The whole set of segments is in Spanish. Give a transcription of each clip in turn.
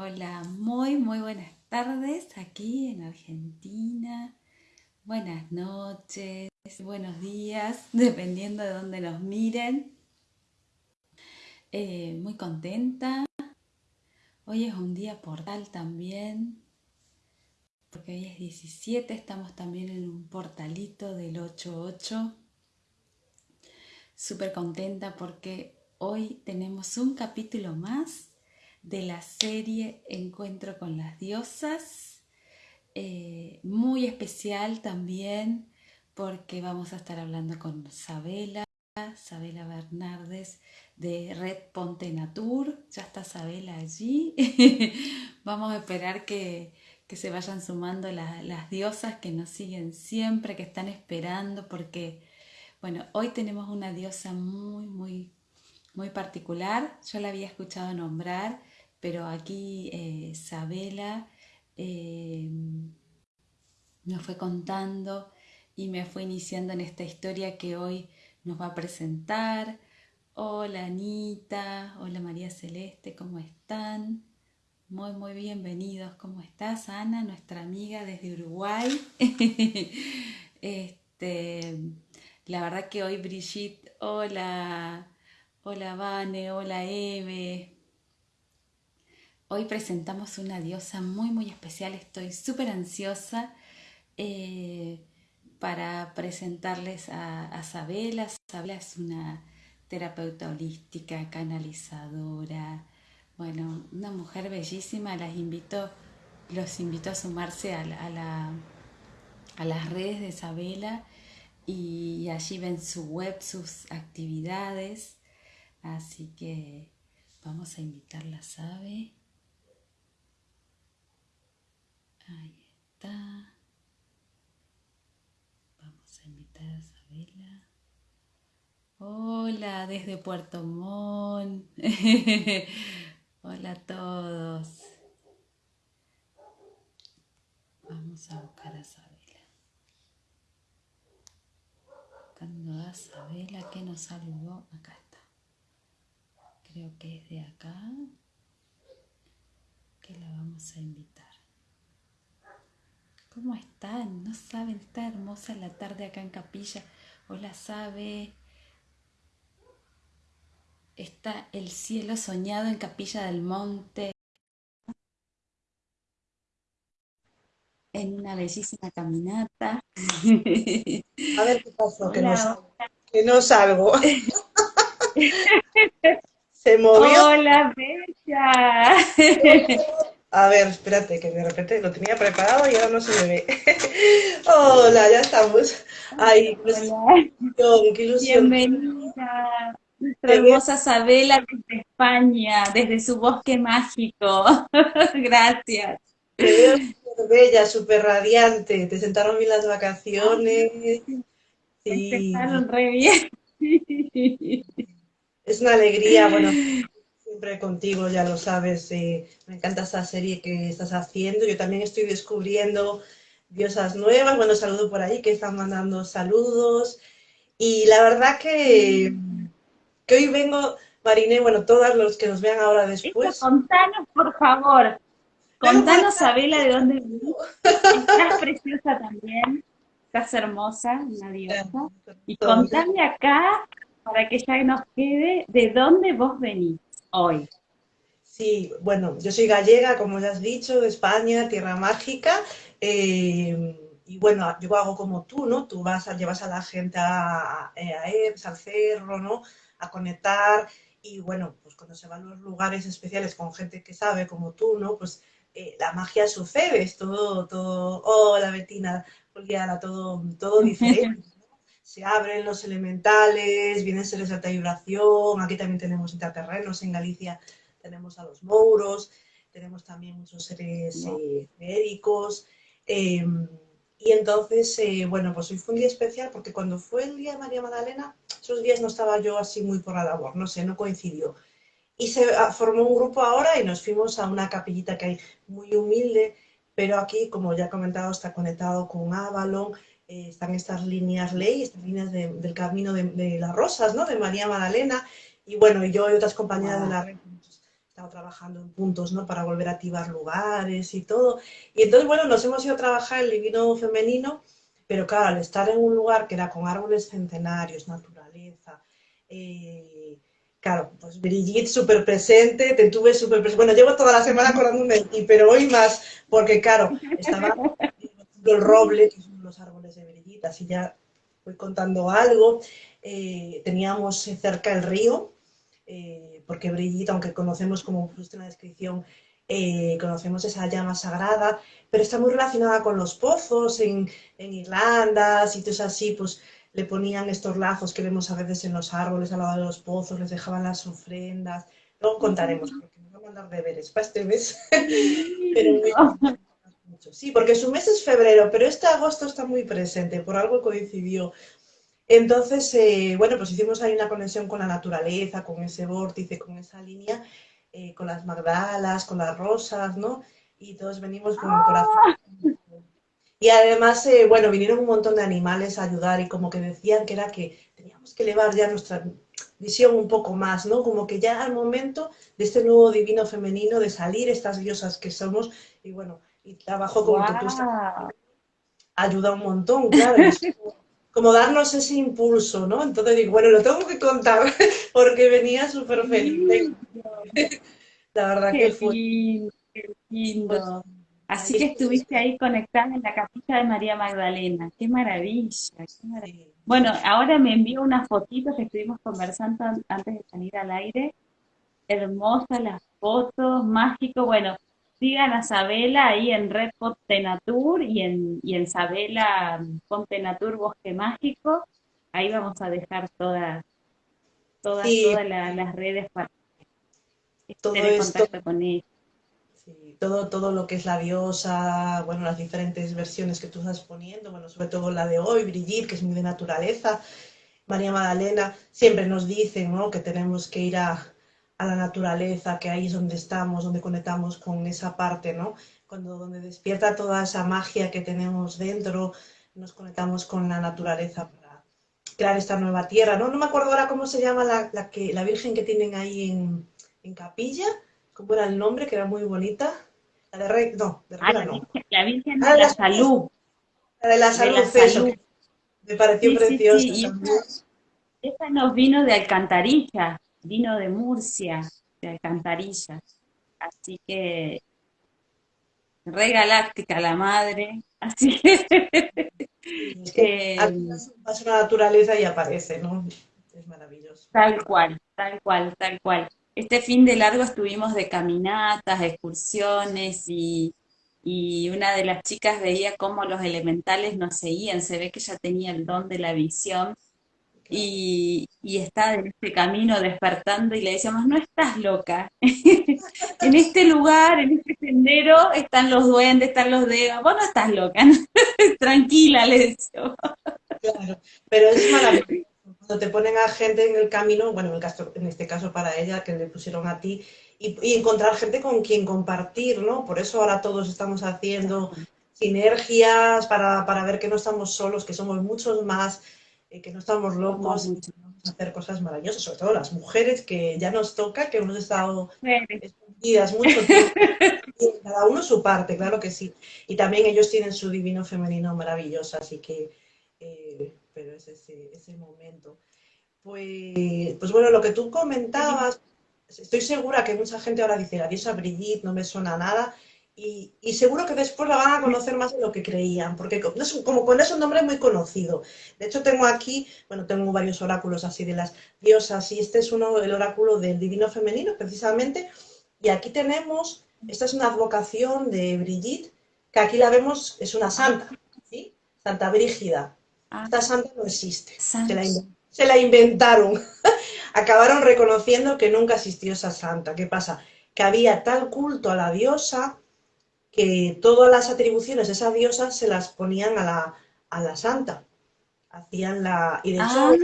Hola, muy, muy buenas tardes aquí en Argentina. Buenas noches, buenos días, dependiendo de dónde nos miren. Eh, muy contenta. Hoy es un día portal también, porque hoy es 17, estamos también en un portalito del 88. Súper contenta porque hoy tenemos un capítulo más de la serie Encuentro con las Diosas. Eh, muy especial también porque vamos a estar hablando con Sabela, Sabela Bernardes de Red Ponte Natur. Ya está Sabela allí. vamos a esperar que, se vayan sumando las diosas que nos siguen siempre, que están esperando porque, bueno, hoy tenemos una diosa muy, muy muy particular. Yo la había escuchado nombrar pero aquí eh, Isabela eh, nos fue contando y me fue iniciando en esta historia que hoy nos va a presentar. Hola Anita, hola María Celeste, ¿cómo están? Muy, muy bienvenidos. ¿Cómo estás, Ana, nuestra amiga desde Uruguay? este, la verdad que hoy Brigitte, hola, hola Vane, hola Eve, Hoy presentamos una diosa muy muy especial, estoy súper ansiosa eh, para presentarles a, Sabela. Sabela es una terapeuta holística, canalizadora, bueno, una mujer bellísima, las invito, los invito a sumarse a, a las redes de Sabela y allí ven su web, sus actividades, así que vamos a invitarla, ¿sabe? Ahí está. Vamos a invitar a Isabela. Hola desde Puerto Montt. Hola a todos. Vamos a buscar a Isabela. Buscando a Isabela que nos saludó. Acá está. Creo que es de acá. Que la vamos a invitar. ¿Cómo están? No saben, está hermosa la tarde acá en Capilla. Hola, sabe. Está el cielo soñado en Capilla del Monte. En una bellísima caminata. A ver qué pasó, que, no salgo, que no salgo. Se movió. Hola, bella. A ver, espérate, que de repente lo tenía preparado y ahora no se me ve. Hola, ya estamos. Ay, qué ilusión, qué ilusión. Bienvenida. Nuestra hermosa Sabela desde España, desde su bosque mágico. Gracias. Te veo súper bella, súper radiante. Te sentaron bien las vacaciones. Sí. Empezaron re bien. Es una alegría, bueno, siempre contigo, ya lo sabes, eh, me encanta esta serie que estás haciendo. Yo también estoy descubriendo diosas nuevas. Bueno, saludo por ahí que están mandando saludos. Y la verdad que, que hoy vengo, Marine, bueno, todos los que nos vean ahora después. contanos, por favor. Contanos, Sabela, de dónde venís. Estás preciosa también. Estás hermosa, una diosa. Y contame acá, para que ya nos quede, de dónde vos venís hoy? Sí, bueno, yo soy gallega, como ya has dicho, de España, tierra mágica. Eh, y bueno, yo hago como tú, ¿no? Tú vas a, llevas a la gente a, a, al cerro, ¿no? A conectar. Y bueno, pues cuando se van a los lugares especiales con gente que sabe, como tú, ¿no? Pues eh, la magia sucede, es todo, todo, hola Betina, Juliana, todo, todo diferente se abren los elementales, vienen seres de alta vibración, aquí también tenemos interterrenos, en Galicia tenemos a los mouros, tenemos también muchos seres eh, médicos, em, y entonces, eh, bueno, pues hoy fue un día especial porque cuando fue el día de María Magdalena, esos días no estaba yo así muy por la labor, no sé, no coincidió. Y se ah, formó un grupo ahora y nos fuimos a una capillita que hay muy humilde, pero aquí, como ya he comentado, está conectado con Avalon, eh, están estas líneas ley, estas líneas del camino de, las rosas, ¿no? De María Magdalena, y bueno, yo y otras compañeras de la red estado trabajando en puntos, ¿no? Para volver a activar lugares y todo. Y entonces, bueno, nos hemos ido a trabajar el divino femenino, pero claro, al estar en un lugar que era con árboles centenarios, naturaleza, eh, claro, pues Brigitte súper presente, te tuve súper presente. Bueno, llevo toda la semana acordándome de ti, pero hoy más, porque claro, estaba el roble, que son los árboles así ya voy contando algo. Eh, teníamos cerca el río, eh, porque Brigitte, aunque conocemos como justo en la descripción, eh, conocemos esa llama sagrada, pero está muy relacionada con los pozos en, en, Irlanda, sitios así, pues le ponían estos lazos que vemos a veces en los árboles al lado de los pozos, les dejaban las ofrendas. Luego contaremos, porque nos va a mandar deberes para este mes. pero, sí, porque su mes es febrero, pero este agosto está muy presente, por algo coincidió. Entonces, eh, bueno, pues hicimos ahí una conexión con la naturaleza, con ese vórtice, con esa línea, eh, con las magdalas, con las rosas, ¿no? Y todos venimos con el corazón. Y además, eh, bueno, vinieron un montón de animales a ayudar y como que decían que era que teníamos que elevar ya nuestra visión un poco más, ¿no? Como que ya al momento de este nuevo divino femenino, de salir estas diosas que somos, y bueno, y trabajo como que tú estás, ayuda un montón, claro como darnos ese impulso, ¿no? Entonces digo, bueno, lo tengo que contar porque venía súper feliz. La verdad que fue. qué lindo. Pues, Así que estuviste ahí conectada en la capilla de María Magdalena. Qué maravilla, qué maravilla. Bueno, ahora me envío unas fotitos que estuvimos conversando antes de salir al aire. Hermosas las fotos, mágico. Bueno, sigan a Sabela ahí en Red Natur y en, y en Sabela Natur Bosque Mágico. Ahí vamos a dejar todas, todas, todas las redes para todo en contacto con ella. todo, todo lo que es la diosa, bueno, las diferentes versiones que tú estás poniendo, bueno, sobre todo la de hoy, Brigitte, que es muy de naturaleza, María Magdalena, siempre nos dicen, ¿no? Que tenemos que ir a, a la naturaleza, que ahí es donde estamos, donde conectamos con esa parte, ¿no? Cuando donde despierta toda esa magia que tenemos dentro, nos conectamos con la naturaleza para crear esta nueva tierra, ¿no? No me acuerdo ahora cómo se llama la, que, la Virgen que tienen ahí en, en, Capilla, cómo era el nombre, que era muy bonita. La de Rey, no, de ah, la no. la Virgen ah, de la, Salud. La de la Salud, me pareció preciosa. esa nos vino de Alcantarilla vino de Murcia, de Alcantarilla. Así que re galáctica la madre, así que... Eh, la naturaleza y aparece, ¿no? Es maravilloso. Tal cual, tal cual, tal cual. Este fin de largo estuvimos de caminatas, excursiones y, y una de las chicas veía cómo los elementales nos seguían, se ve que ella tenía el don de la visión y, está en este camino despertando y le decíamos, no estás loca, en este lugar, en este sendero están los duendes, están los dedos, vos no estás loca, tranquila, le decía. Claro, pero es maravilloso. Cuando te ponen a gente en el camino, bueno, en, caso, en este caso para ella, que le pusieron a ti, y, y, encontrar gente con quien compartir, ¿no? Por eso ahora todos estamos haciendo sinergias para, para ver que no estamos solos, que somos muchos más, eh, que no estamos locos y vamos a hacer cosas maravillosas, sobre todo las mujeres que ya nos toca, que hemos estado escondidas mucho tiempo, cada uno su parte, claro que sí. Y también ellos tienen su divino femenino maravilloso, así que, eh, pero es ese, ese momento. Pues, pues bueno, lo que tú comentabas, estoy segura que mucha gente ahora dice, la diosa Brigitte no me suena nada, y, seguro que después la van a conocer más de lo que creían, porque como con es un nombre muy conocido. De hecho, tengo aquí, bueno, tengo varios oráculos así de las diosas, y este es uno, el oráculo del divino femenino, precisamente. Y aquí tenemos, esta es una advocación de Brigitte, que aquí la vemos, es una santa, ¿sí? Santa Brígida. Ah. Esta santa no existe, se la, se la inventaron. Acabaron reconociendo que nunca existió esa santa. ¿Qué pasa? Que había tal culto a la diosa que todas las atribuciones de esa diosa se las ponían a la, a la santa. Hacían la... Y de hecho, ah.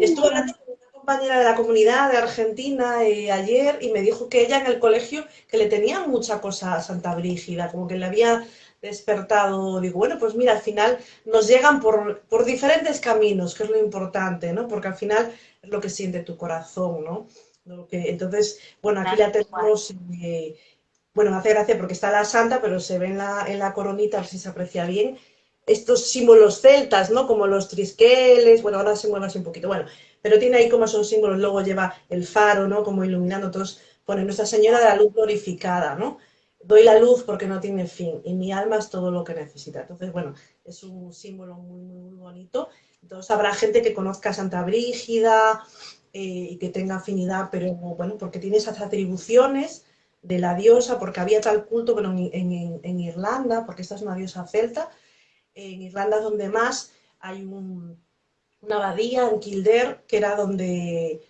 estuve hablando con una compañera de la comunidad de Argentina eh, ayer y me dijo que ella en el colegio que le tenía mucha cosa a Santa Brígida, como que le había despertado, digo, bueno, pues mira, al final nos llegan por, por diferentes caminos, que es lo importante, ¿no? Porque al final es lo que siente tu corazón, ¿no? entonces, bueno, aquí la tenemos, eh, bueno, me hace gracia porque está la santa, pero se ve en la, en la coronita, si se aprecia bien, estos símbolos celtas, ¿no? Como los trisqueles, bueno, ahora se mueve así un poquito, bueno, pero tiene ahí como esos símbolos, luego lleva el faro, ¿no? Como iluminando, todos pone Nuestra Señora de la Luz glorificada, ¿no? Doy la luz porque no tiene fin y mi alma es todo lo que necesita. Entonces, bueno, es un símbolo muy, muy, muy bonito. Entonces habrá gente que conozca a Santa Brígida eh, y que tenga afinidad, pero bueno, porque tiene esas atribuciones de la diosa, porque había tal culto, bueno, en, en Irlanda, porque esta es una diosa celta, en Irlanda es donde más hay una abadía en Kildare, que era donde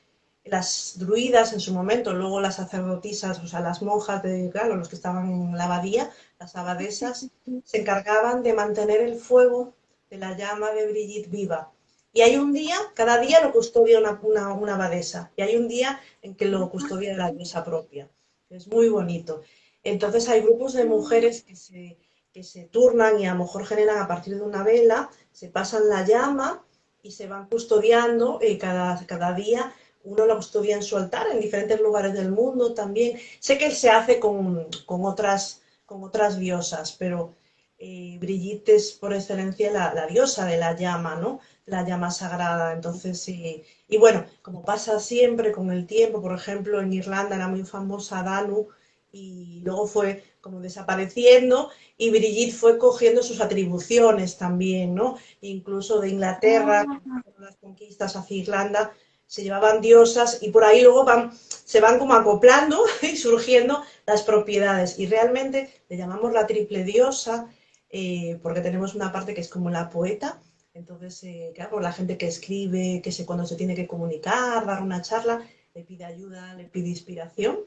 las druidas en su momento, luego las sacerdotisas, o sea, las monjas de, claro, los que estaban en la abadía, las abadesas, se encargaban de mantener el fuego de la llama de Brigitte viva. Y hay un día, cada día lo custodia una, una, una abadesa, y hay un día en que lo custodia la diosa propia. Es muy bonito. Entonces hay grupos de mujeres que se que se turnan y a lo mejor generan a partir de una vela, se pasan la llama y se van custodiando eh, cada, cada día. Uno la custodia en su altar en diferentes lugares del mundo también. Sé que se hace con, otras, con otras diosas, pero eh, Brigitte es por excelencia la, diosa de la llama, ¿no? La llama sagrada. Entonces, y bueno, como pasa siempre con el tiempo, por ejemplo, en Irlanda era muy famosa Danu, y luego fue como desapareciendo y Brigitte fue cogiendo sus atribuciones también, ¿no? Incluso de Inglaterra, ah. las conquistas hacia Irlanda, se llevaban diosas y por ahí luego van, se van como acoplando y surgiendo las propiedades. Y realmente le llamamos la triple diosa eh, porque tenemos una parte que es como la poeta, entonces, eh, claro, la gente que escribe, que se, cuando se tiene que comunicar, dar una charla, le pide ayuda, le pide inspiración.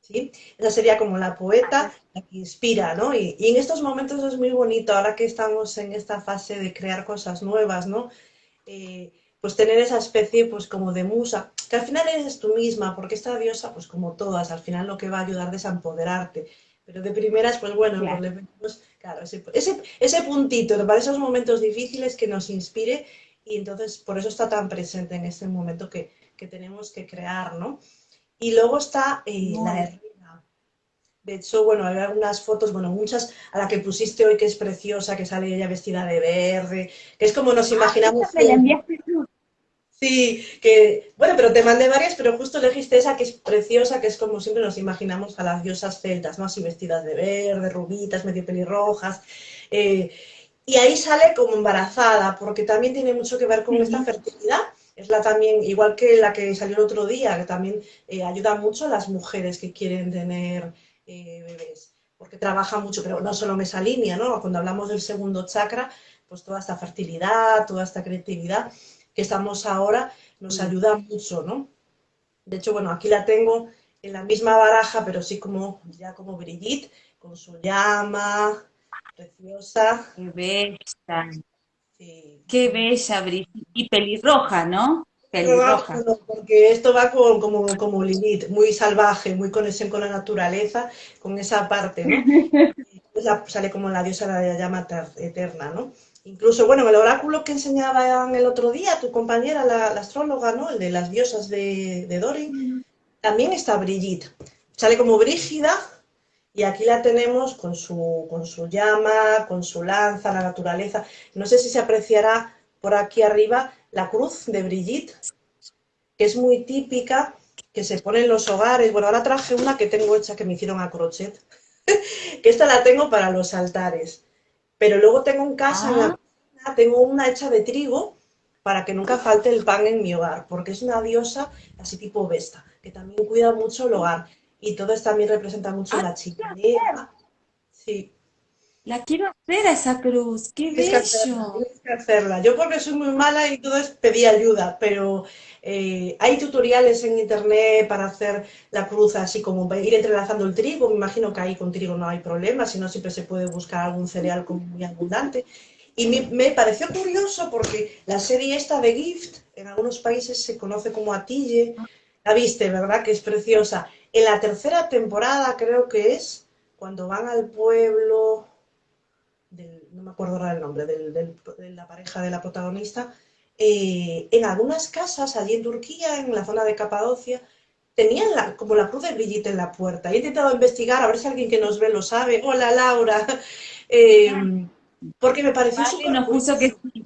¿sí? Esa sería como la poeta, la que inspira, ¿no? Y, en estos momentos es muy bonito, ahora que estamos en esta fase de crear cosas nuevas, ¿no? Eh, pues tener esa especie pues como de musa, que al final eres tú misma, porque esta diosa, pues como todas, al final lo que va a ayudar es a empoderarte. Pero de primeras, pues bueno, pues le vemos, claro, ese, ese, puntito para esos momentos difíciles que nos inspire y entonces por eso está tan presente en este momento que, que tenemos que crear, ¿no? Y luego está eh, la herrera. De hecho, bueno, hay algunas fotos, bueno, muchas a la que pusiste hoy que es preciosa, que sale ella vestida de verde, que es como nos ah, imaginamos. Sí, que, bueno, pero te mandé varias, pero justo elegiste esa que es preciosa, que es como siempre nos imaginamos a las diosas celtas, ¿no? Así vestidas de verde, rubitas, medio pelirrojas. Eh, y ahí sale como embarazada, porque también tiene mucho que ver con esta fertilidad es la también, igual que la que salió el otro día, que también eh, ayuda mucho a las mujeres que quieren tener eh, bebés, porque trabaja mucho, pero no solo en esa línea, ¿no? Cuando hablamos del segundo chakra, pues toda esta fertilidad, toda esta creatividad que estamos ahora nos mm. ayuda mucho, ¿no? De hecho, bueno, aquí la tengo en la misma baraja, pero sí como, ya como Brigitte, con su llama, preciosa. Qué bella. Qué bella, Brigitte. Y pelirroja, ¿no? Pelirroja. porque esto va como, como Lilith, muy salvaje, muy conexión con la naturaleza, con esa parte, ¿no? sale como la diosa de la llama eterna, ¿no? Incluso, bueno, el oráculo que enseñaban el otro día, tu compañera, la, astróloga, ¿no? El de las diosas de, de Dory, también está Brigitte. Sale como Brígida, y aquí la tenemos con su, con su llama, con su lanza, la naturaleza. No sé si se apreciará por aquí arriba la cruz de Brigitte, que es muy típica, que se pone en los hogares. Bueno, ahora traje una que tengo hecha que me hicieron a crochet, que esta la tengo para los altares. Pero luego tengo en casa, en la ah. cocina, tengo una hecha de trigo para que nunca falte el pan en mi hogar, porque es una diosa así tipo Vesta, que también cuida mucho el hogar y todo esto también representa mucho ah, la chimenea. Sí. La quiero hacer a esa cruz, qué bello. tienes que hacerla. Yo porque soy muy mala y todo es pedir ayuda, pero eh, hay tutoriales en internet para hacer la cruz así como ir entrelazando el trigo. Me imagino que ahí con trigo no hay problema, si no siempre se puede buscar algún cereal muy abundante. Y me, me, pareció curioso porque la serie esta de Gift en algunos países se conoce como Atille. La viste, ¿verdad? Que es preciosa. En la tercera temporada creo que es cuando van al pueblo, no me acuerdo ahora el nombre, de la pareja de la protagonista, eh, en algunas casas allí en Turquía, en la zona de Capadocia, tenían como la cruz de Brigitte en la puerta. He intentado investigar, a ver si alguien que nos ve lo sabe. Hola, Laura. Em, porque me pareció vale, nos puso que sí.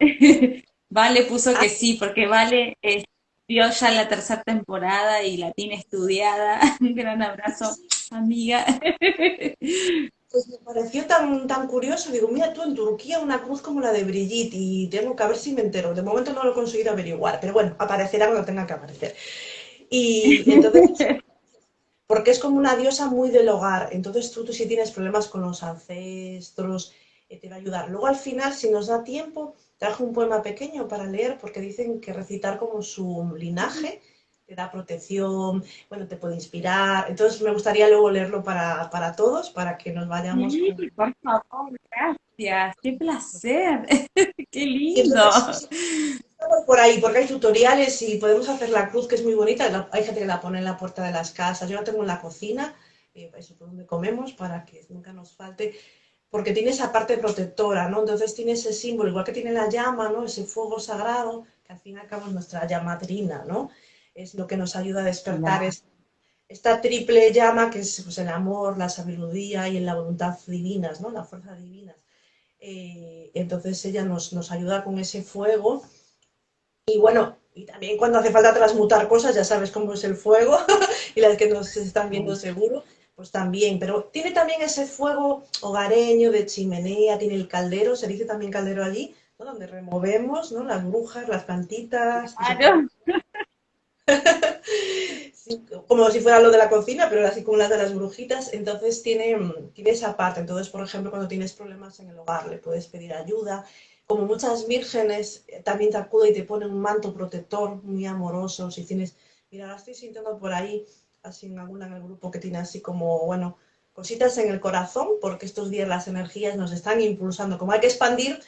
vale puso que ah. sí, porque Vale vio ya la tercera temporada y la tiene estudiada. Un gran abrazo, amiga. Pues me pareció tan, tan curioso, digo, mira tú en Turquía una cruz como la de Brigitte y tengo que ver si me entero. De momento no lo he conseguido averiguar, pero bueno, aparecerá cuando tenga que aparecer. Y, entonces, porque es como una diosa muy del hogar, entonces tú, tú si tienes problemas con los ancestros, eh, te va a ayudar. Luego al final, si nos da tiempo, traje un poema pequeño para leer, porque dicen que recitar como su linaje te da protección, bueno, te puede inspirar. Entonces me gustaría luego leerlo para, para todos, para que nos vayamos. Sí, por favor, gracias, qué placer, qué lindo. estamos por ahí, porque hay tutoriales y podemos hacer la cruz, que es muy bonita. Hay gente que la pone en la puerta de las casas, yo la tengo en la cocina, eh, eso es donde comemos, para que nunca nos falte porque tiene esa parte protectora, ¿no? Entonces tiene ese símbolo, igual que tiene la llama, ¿no? Ese fuego sagrado, que al fin y al cabo es nuestra llamadrina, ¿no? Es lo que nos ayuda a despertar esta triple llama que es pues, el amor, la sabiduría y la voluntad divinas, ¿no? La fuerza divina. Eh, entonces ella nos, nos, ayuda con ese fuego y bueno, y también cuando hace falta transmutar cosas, ya sabes cómo es el fuego y las que nos están viendo seguro, pues también, pero tiene también ese fuego hogareño de chimenea, tiene el caldero, se dice también caldero allí, donde removemos ¿no? las brujas, las plantitas. Como si fuera lo de la cocina, pero así como las de las brujitas, entonces tiene, tiene esa parte. Entonces, por ejemplo, cuando tienes problemas en el hogar, le puedes pedir ayuda. Como muchas vírgenes, eh, también te acuden y te ponen un manto protector muy amoroso. Si tienes, mira, ahora estoy sintiendo por ahí, así en alguna en el grupo que tiene así como, bueno, cositas en el corazón, porque estos días las energías nos están impulsando. Como hay que expandir,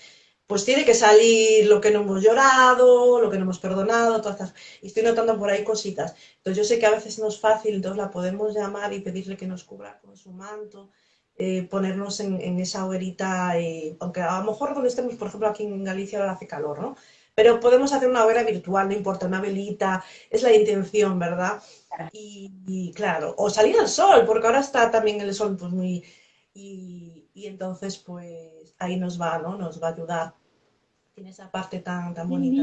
pues tiene que salir lo que no hemos llorado, lo que no hemos perdonado, todas estas... Y estoy notando por ahí cositas. Entonces yo sé que a veces no es fácil, entonces la podemos llamar y pedirle que nos cubra con su manto, eh, ponernos en, esa hoguerita, eh, aunque a lo mejor donde estemos, por ejemplo, aquí en Galicia ahora hace calor, ¿no? Pero podemos hacer una hoguera virtual, no importa, una velita, es la intención, ¿verdad? Y, claro, o salir al sol, porque ahora está también el sol pues muy... Y, y entonces pues ahí nos va, ¿no? Nos va a ayudar tiene esa parte tan, tan bonita,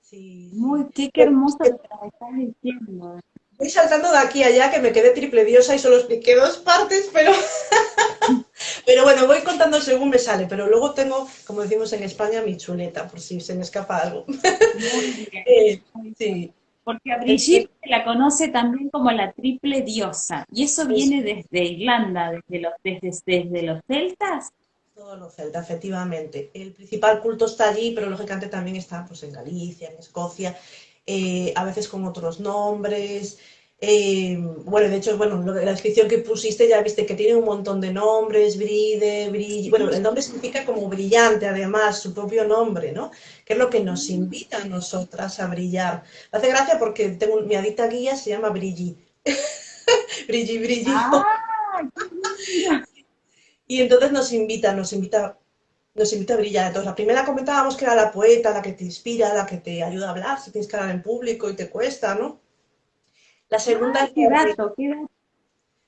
Sí, Muy, qué, hermoso lo que me estás diciendo. Voy saltando de aquí a allá que me quedé triple diosa y solo expliqué dos partes, pero, pero bueno, voy contando según me sale, pero luego tengo, como decimos en España, mi chuleta, por si se me escapa algo. Muy bien. Eh, sí. Porque a Brigitte se la conoce también como la triple diosa, y eso viene desde Irlanda, desde los, desde, desde los celtas. Todos los celtas, efectivamente. El principal culto está allí, pero lógicamente también está pues, en Galicia, en Escocia, eh, a veces con otros nombres. Eh, bueno, de hecho, bueno, la descripción que pusiste ya viste que tiene un montón de nombres, bride, brill... Bueno, el nombre significa como brillante, además, su propio nombre, ¿no? Que es lo que nos invita a nosotras a brillar. Me hace gracia porque tengo mi adicta guía se llama Brilli. Brilli, Brilli. Ah, y entonces nos invita, nos invita, nos invita a brillar. Entonces, la primera comentábamos que era la poeta, la que te inspira, la que te ayuda a hablar, si tienes que hablar en público y te cuesta, ¿no? La segunda es la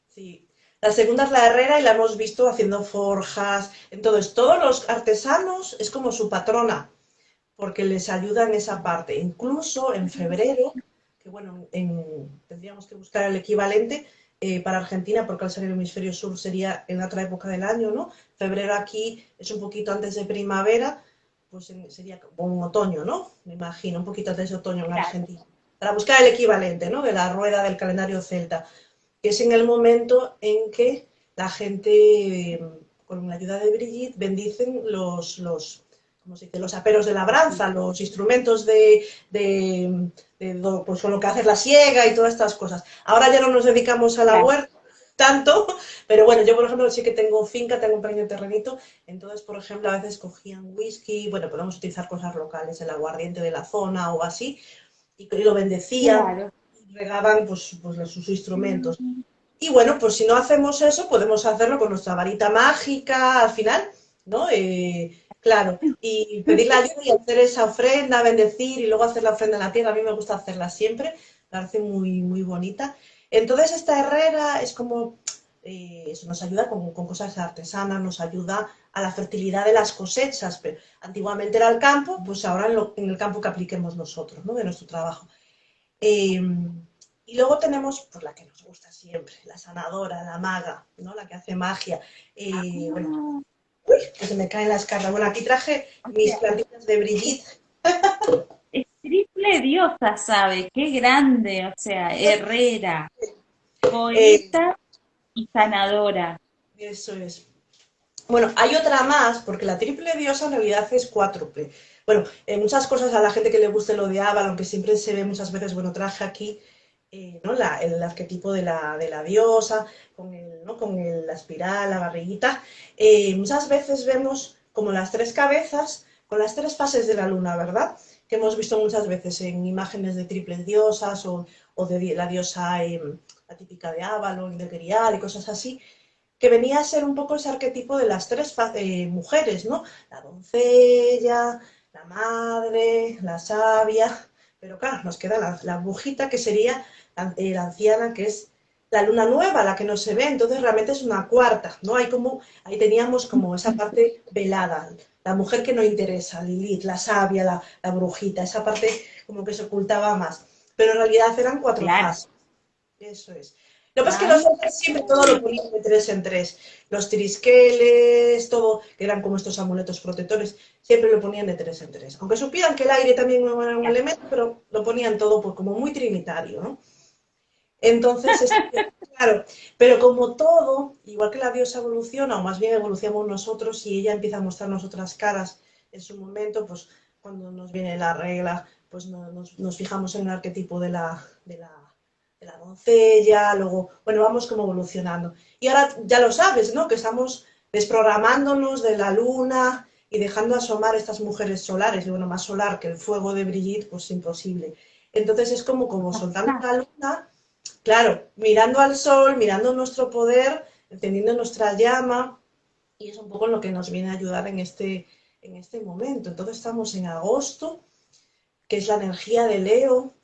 Sí. La segunda es la herrera y la hemos visto haciendo forjas. Entonces, todos los artesanos es como su patrona, porque les ayuda en esa parte. Incluso en febrero, que bueno, tendríamos que buscar el equivalente, eh, para Argentina, porque al ser el hemisferio sur sería en otra época del año, ¿no? Febrero aquí es un poquito antes de primavera, pues sería como un otoño, ¿no? Me imagino, un poquito antes de otoño en Argentina. Para buscar el equivalente, ¿no? De la rueda del calendario celta, que es en el momento en que la gente, con la ayuda de Brigitte, bendicen los, los se dice, los aperos de labranza, los instrumentos de, de, pues con lo que hace la siega y todas estas cosas. Ahora ya no nos dedicamos a la huerta tanto, pero bueno, yo por ejemplo sí que tengo finca, tengo un pequeño terrenito, entonces por ejemplo a veces cogían whisky, bueno, podemos utilizar cosas locales, el aguardiente de la zona o así, y, lo bendecían, y regaban pues, pues sus instrumentos. Y bueno, pues si no hacemos eso, podemos hacerlo con nuestra varita mágica al final, ¿no? Eh, Claro, y pedir la ayuda y hacer esa ofrenda, bendecir y luego hacer la ofrenda en la tierra, a mí me gusta hacerla siempre, me parece muy, muy bonita. Entonces esta herrera es como, eh, eso nos ayuda con, cosas artesanas, nos ayuda a la fertilidad de las cosechas. Pero antiguamente era el campo, pues ahora en, el campo que apliquemos nosotros, ¿no? De nuestro trabajo. Em, y luego tenemos, pues la que nos gusta siempre, la sanadora, la maga, ¿no? La que hace magia. Eh, ah. Uy, que se me caen las cartas. Bueno, aquí traje mis plantitas de Brigitte. Es triple diosa, ¿sabe? Qué grande, o sea, herrera, poeta eh, y sanadora. Eso es. Bueno, hay otra más, porque la triple diosa en realidad es cuádruple. Bueno, en muchas cosas a la gente que le guste lo de Avalon, aunque siempre se ve muchas veces, bueno, traje aquí eh, el arquetipo de la, diosa, con, la espiral, la barriguita. Eh, muchas veces vemos como las tres cabezas con las tres fases de la luna, ¿verdad? Que hemos visto muchas veces en imágenes de triples diosas o, de la diosa eh, la típica de Avalon, de Grial y cosas así, que venía a ser un poco ese arquetipo de las tres mujeres, ¿no? La doncella, la madre, la sabia, pero claro, nos queda la, la brujita que sería eh, la, anciana, que es la luna nueva, la que no se ve, entonces realmente es una cuarta, ¿no? Hay como, ahí teníamos como esa parte velada, la mujer que no interesa, Lilith, la sabia, la, brujita, esa parte como que se ocultaba más, pero en realidad eran cuatro más. Eso es. Lo que pasa es que los hombres siempre todo lo ponían de tres en tres. Los trisqueles, todo, que eran como estos amuletos protectores, siempre lo ponían de tres en tres. Aunque supieran que el aire también era un elemento, pero lo ponían todo pues, como muy trinitario, ¿no? Entonces, claro, pero como todo, igual que la diosa evoluciona, o más bien evolucionamos nosotros y ella empieza a mostrarnos otras caras en su momento, pues cuando nos viene la regla, pues nos, fijamos en el arquetipo de la, de la, de la doncella, luego, bueno, vamos como evolucionando. Y ahora ya lo sabes, ¿no? Que estamos desprogramándonos de la luna y dejando asomar estas mujeres solares, y bueno, más solar que el fuego de Brigitte, pues imposible. Entonces es como, como soltando la luna Claro, mirando al sol, mirando nuestro poder, encendiendo nuestra llama, y es un poco lo que nos viene a ayudar en este, en este momento. Entonces estamos en agosto, que es la energía de Leo,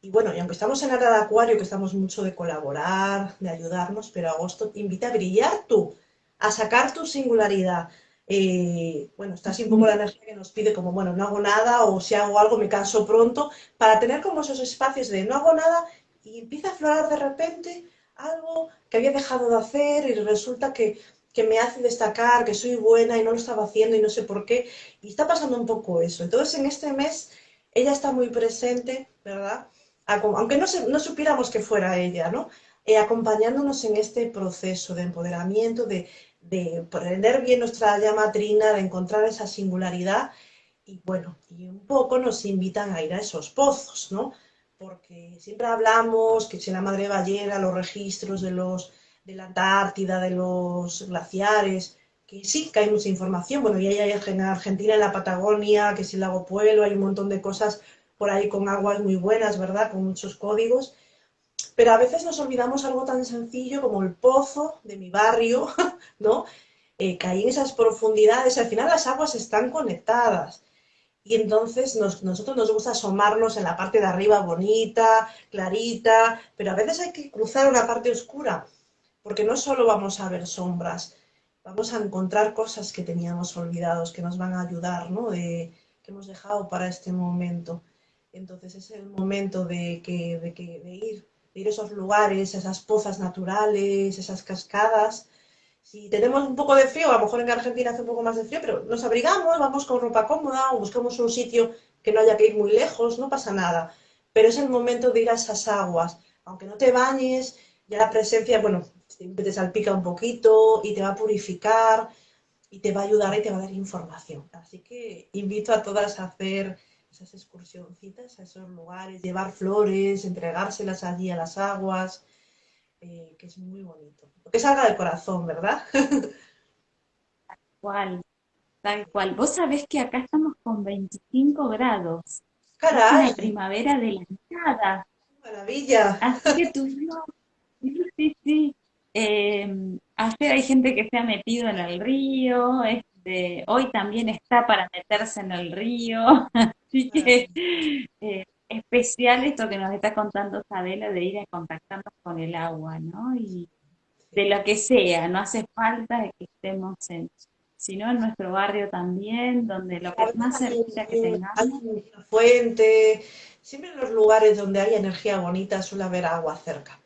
y bueno, y aunque estamos en la de Acuario, que estamos mucho de colaborar, de ayudarnos, pero agosto invita a brillar tú, a sacar tu singularidad. Eh, bueno, está así un poco la energía que nos pide como, bueno, no hago nada o si hago algo me canso pronto, para tener como esos espacios de no hago nada y empieza a aflorar de repente algo que había dejado de hacer y resulta que, me hace destacar, que soy buena y no lo estaba haciendo y no sé por qué. Y está pasando un poco eso. Entonces en este mes ella está muy presente, ¿verdad? Aunque no, no supiéramos que fuera ella, ¿no? Eh, acompañándonos en este proceso de empoderamiento, de, de prender bien nuestra llama trina, de encontrar esa singularidad y bueno, y un poco nos invitan a ir a esos pozos, ¿no? porque siempre hablamos que si la madre ballena, los registros de, los, de la Antártida, de los glaciares, que sí, que hay mucha información. Bueno, y hay en Argentina, en la Patagonia, que si el lago Pueblo, hay un montón de cosas por ahí con aguas muy buenas, ¿verdad? Con muchos códigos. Pero a veces nos olvidamos algo tan sencillo como el pozo de mi barrio, ¿no? Eh, que hay en esas profundidades. Al final las aguas están conectadas y entonces nosotros nos gusta asomarnos en la parte de arriba bonita, clarita, pero a veces hay que cruzar una parte oscura, porque no solo vamos a ver sombras, vamos a encontrar cosas que teníamos olvidados, que nos van a ayudar, ¿no? Que hemos dejado para este momento. Entonces es el momento de, que, de, que, de ir, ir a esos lugares, esas pozas naturales, esas cascadas, si tenemos un poco de frío, a lo mejor en Argentina hace un poco más de frío, pero nos abrigamos, vamos con ropa cómoda o buscamos un sitio que no haya que ir muy lejos, no pasa nada. Pero es el momento de ir a esas aguas. Aunque no te bañes, ya la presencia, bueno, te salpica un poquito y te va a purificar y te va a ayudar y te va a dar información. Así que invito a todas a hacer esas excursioncitas a esos lugares, llevar flores, entregárselas allí a las aguas, eh, que es muy bonito. Que salga del corazón, ¿verdad? Tal cual, tal cual. Vos sabés que acá estamos con 25 grados. Caray. Es una primavera Maravilla. Así que tuvimos, sí, sí, sí. Eh, ayer hay gente que se ha metido en el río, este, hoy también está para meterse en el río, así que eh, especial esto que nos está contando Sabela de ir a contactarnos con el agua, ¿no? Y de lo que sea, no hace falta que estemos en, sino en nuestro barrio también, donde lo que más cerquita que tengamos. Fuente, siempre en los lugares donde hay energía bonita suele haber agua cerca.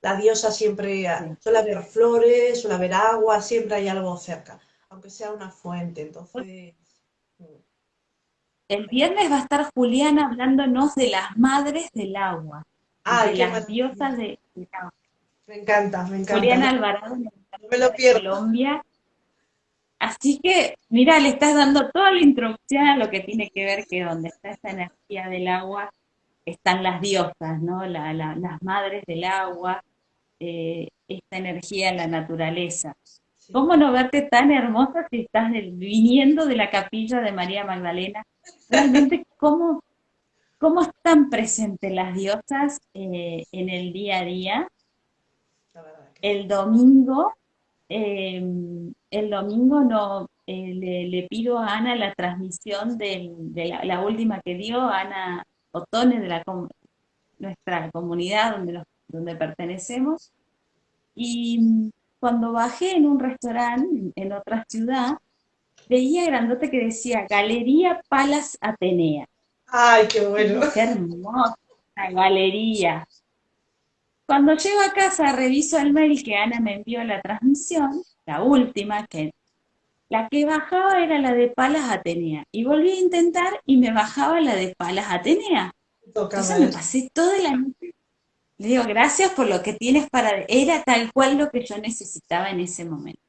La diosa siempre suele haber flores, suele haber agua, siempre hay algo cerca, aunque sea una fuente. Entonces. El viernes va a estar Juliana hablándonos de las madres del agua, de las diosas de, del agua. Me encanta, me encanta. Juliana Alvarado, no me lo pierdo. Colombia. Así que, mira, le estás dando toda la introducción a lo que tiene que ver que donde está esa energía del agua están las diosas, ¿no? las madres del agua, eh, esta energía en la naturaleza. ¿Cómo no verte tan hermosa si estás viniendo de la capilla de María Magdalena? Realmente, ¿cómo, cómo están presentes las diosas eh, en el día a día? El domingo, eh, el domingo no, le, pido a Ana la transmisión de la, última que dio, Ana Otone, de la, nuestra comunidad donde, donde pertenecemos. Y cuando bajé en un restaurante en otra ciudad, veía grandote que decía Galería Palas Atenea. ¡Ay, qué bueno! Qué hermosa galería. Cuando llego a casa, reviso el mail que Ana me envió la transmisión, la última, que la que bajaba era la de Palas Atenea. Y volví a intentar y me bajaba la de Palas Atenea. Entonces me pasé toda la noche. Le digo, gracias por lo que tienes para... Era tal cual lo que yo necesitaba en ese momento.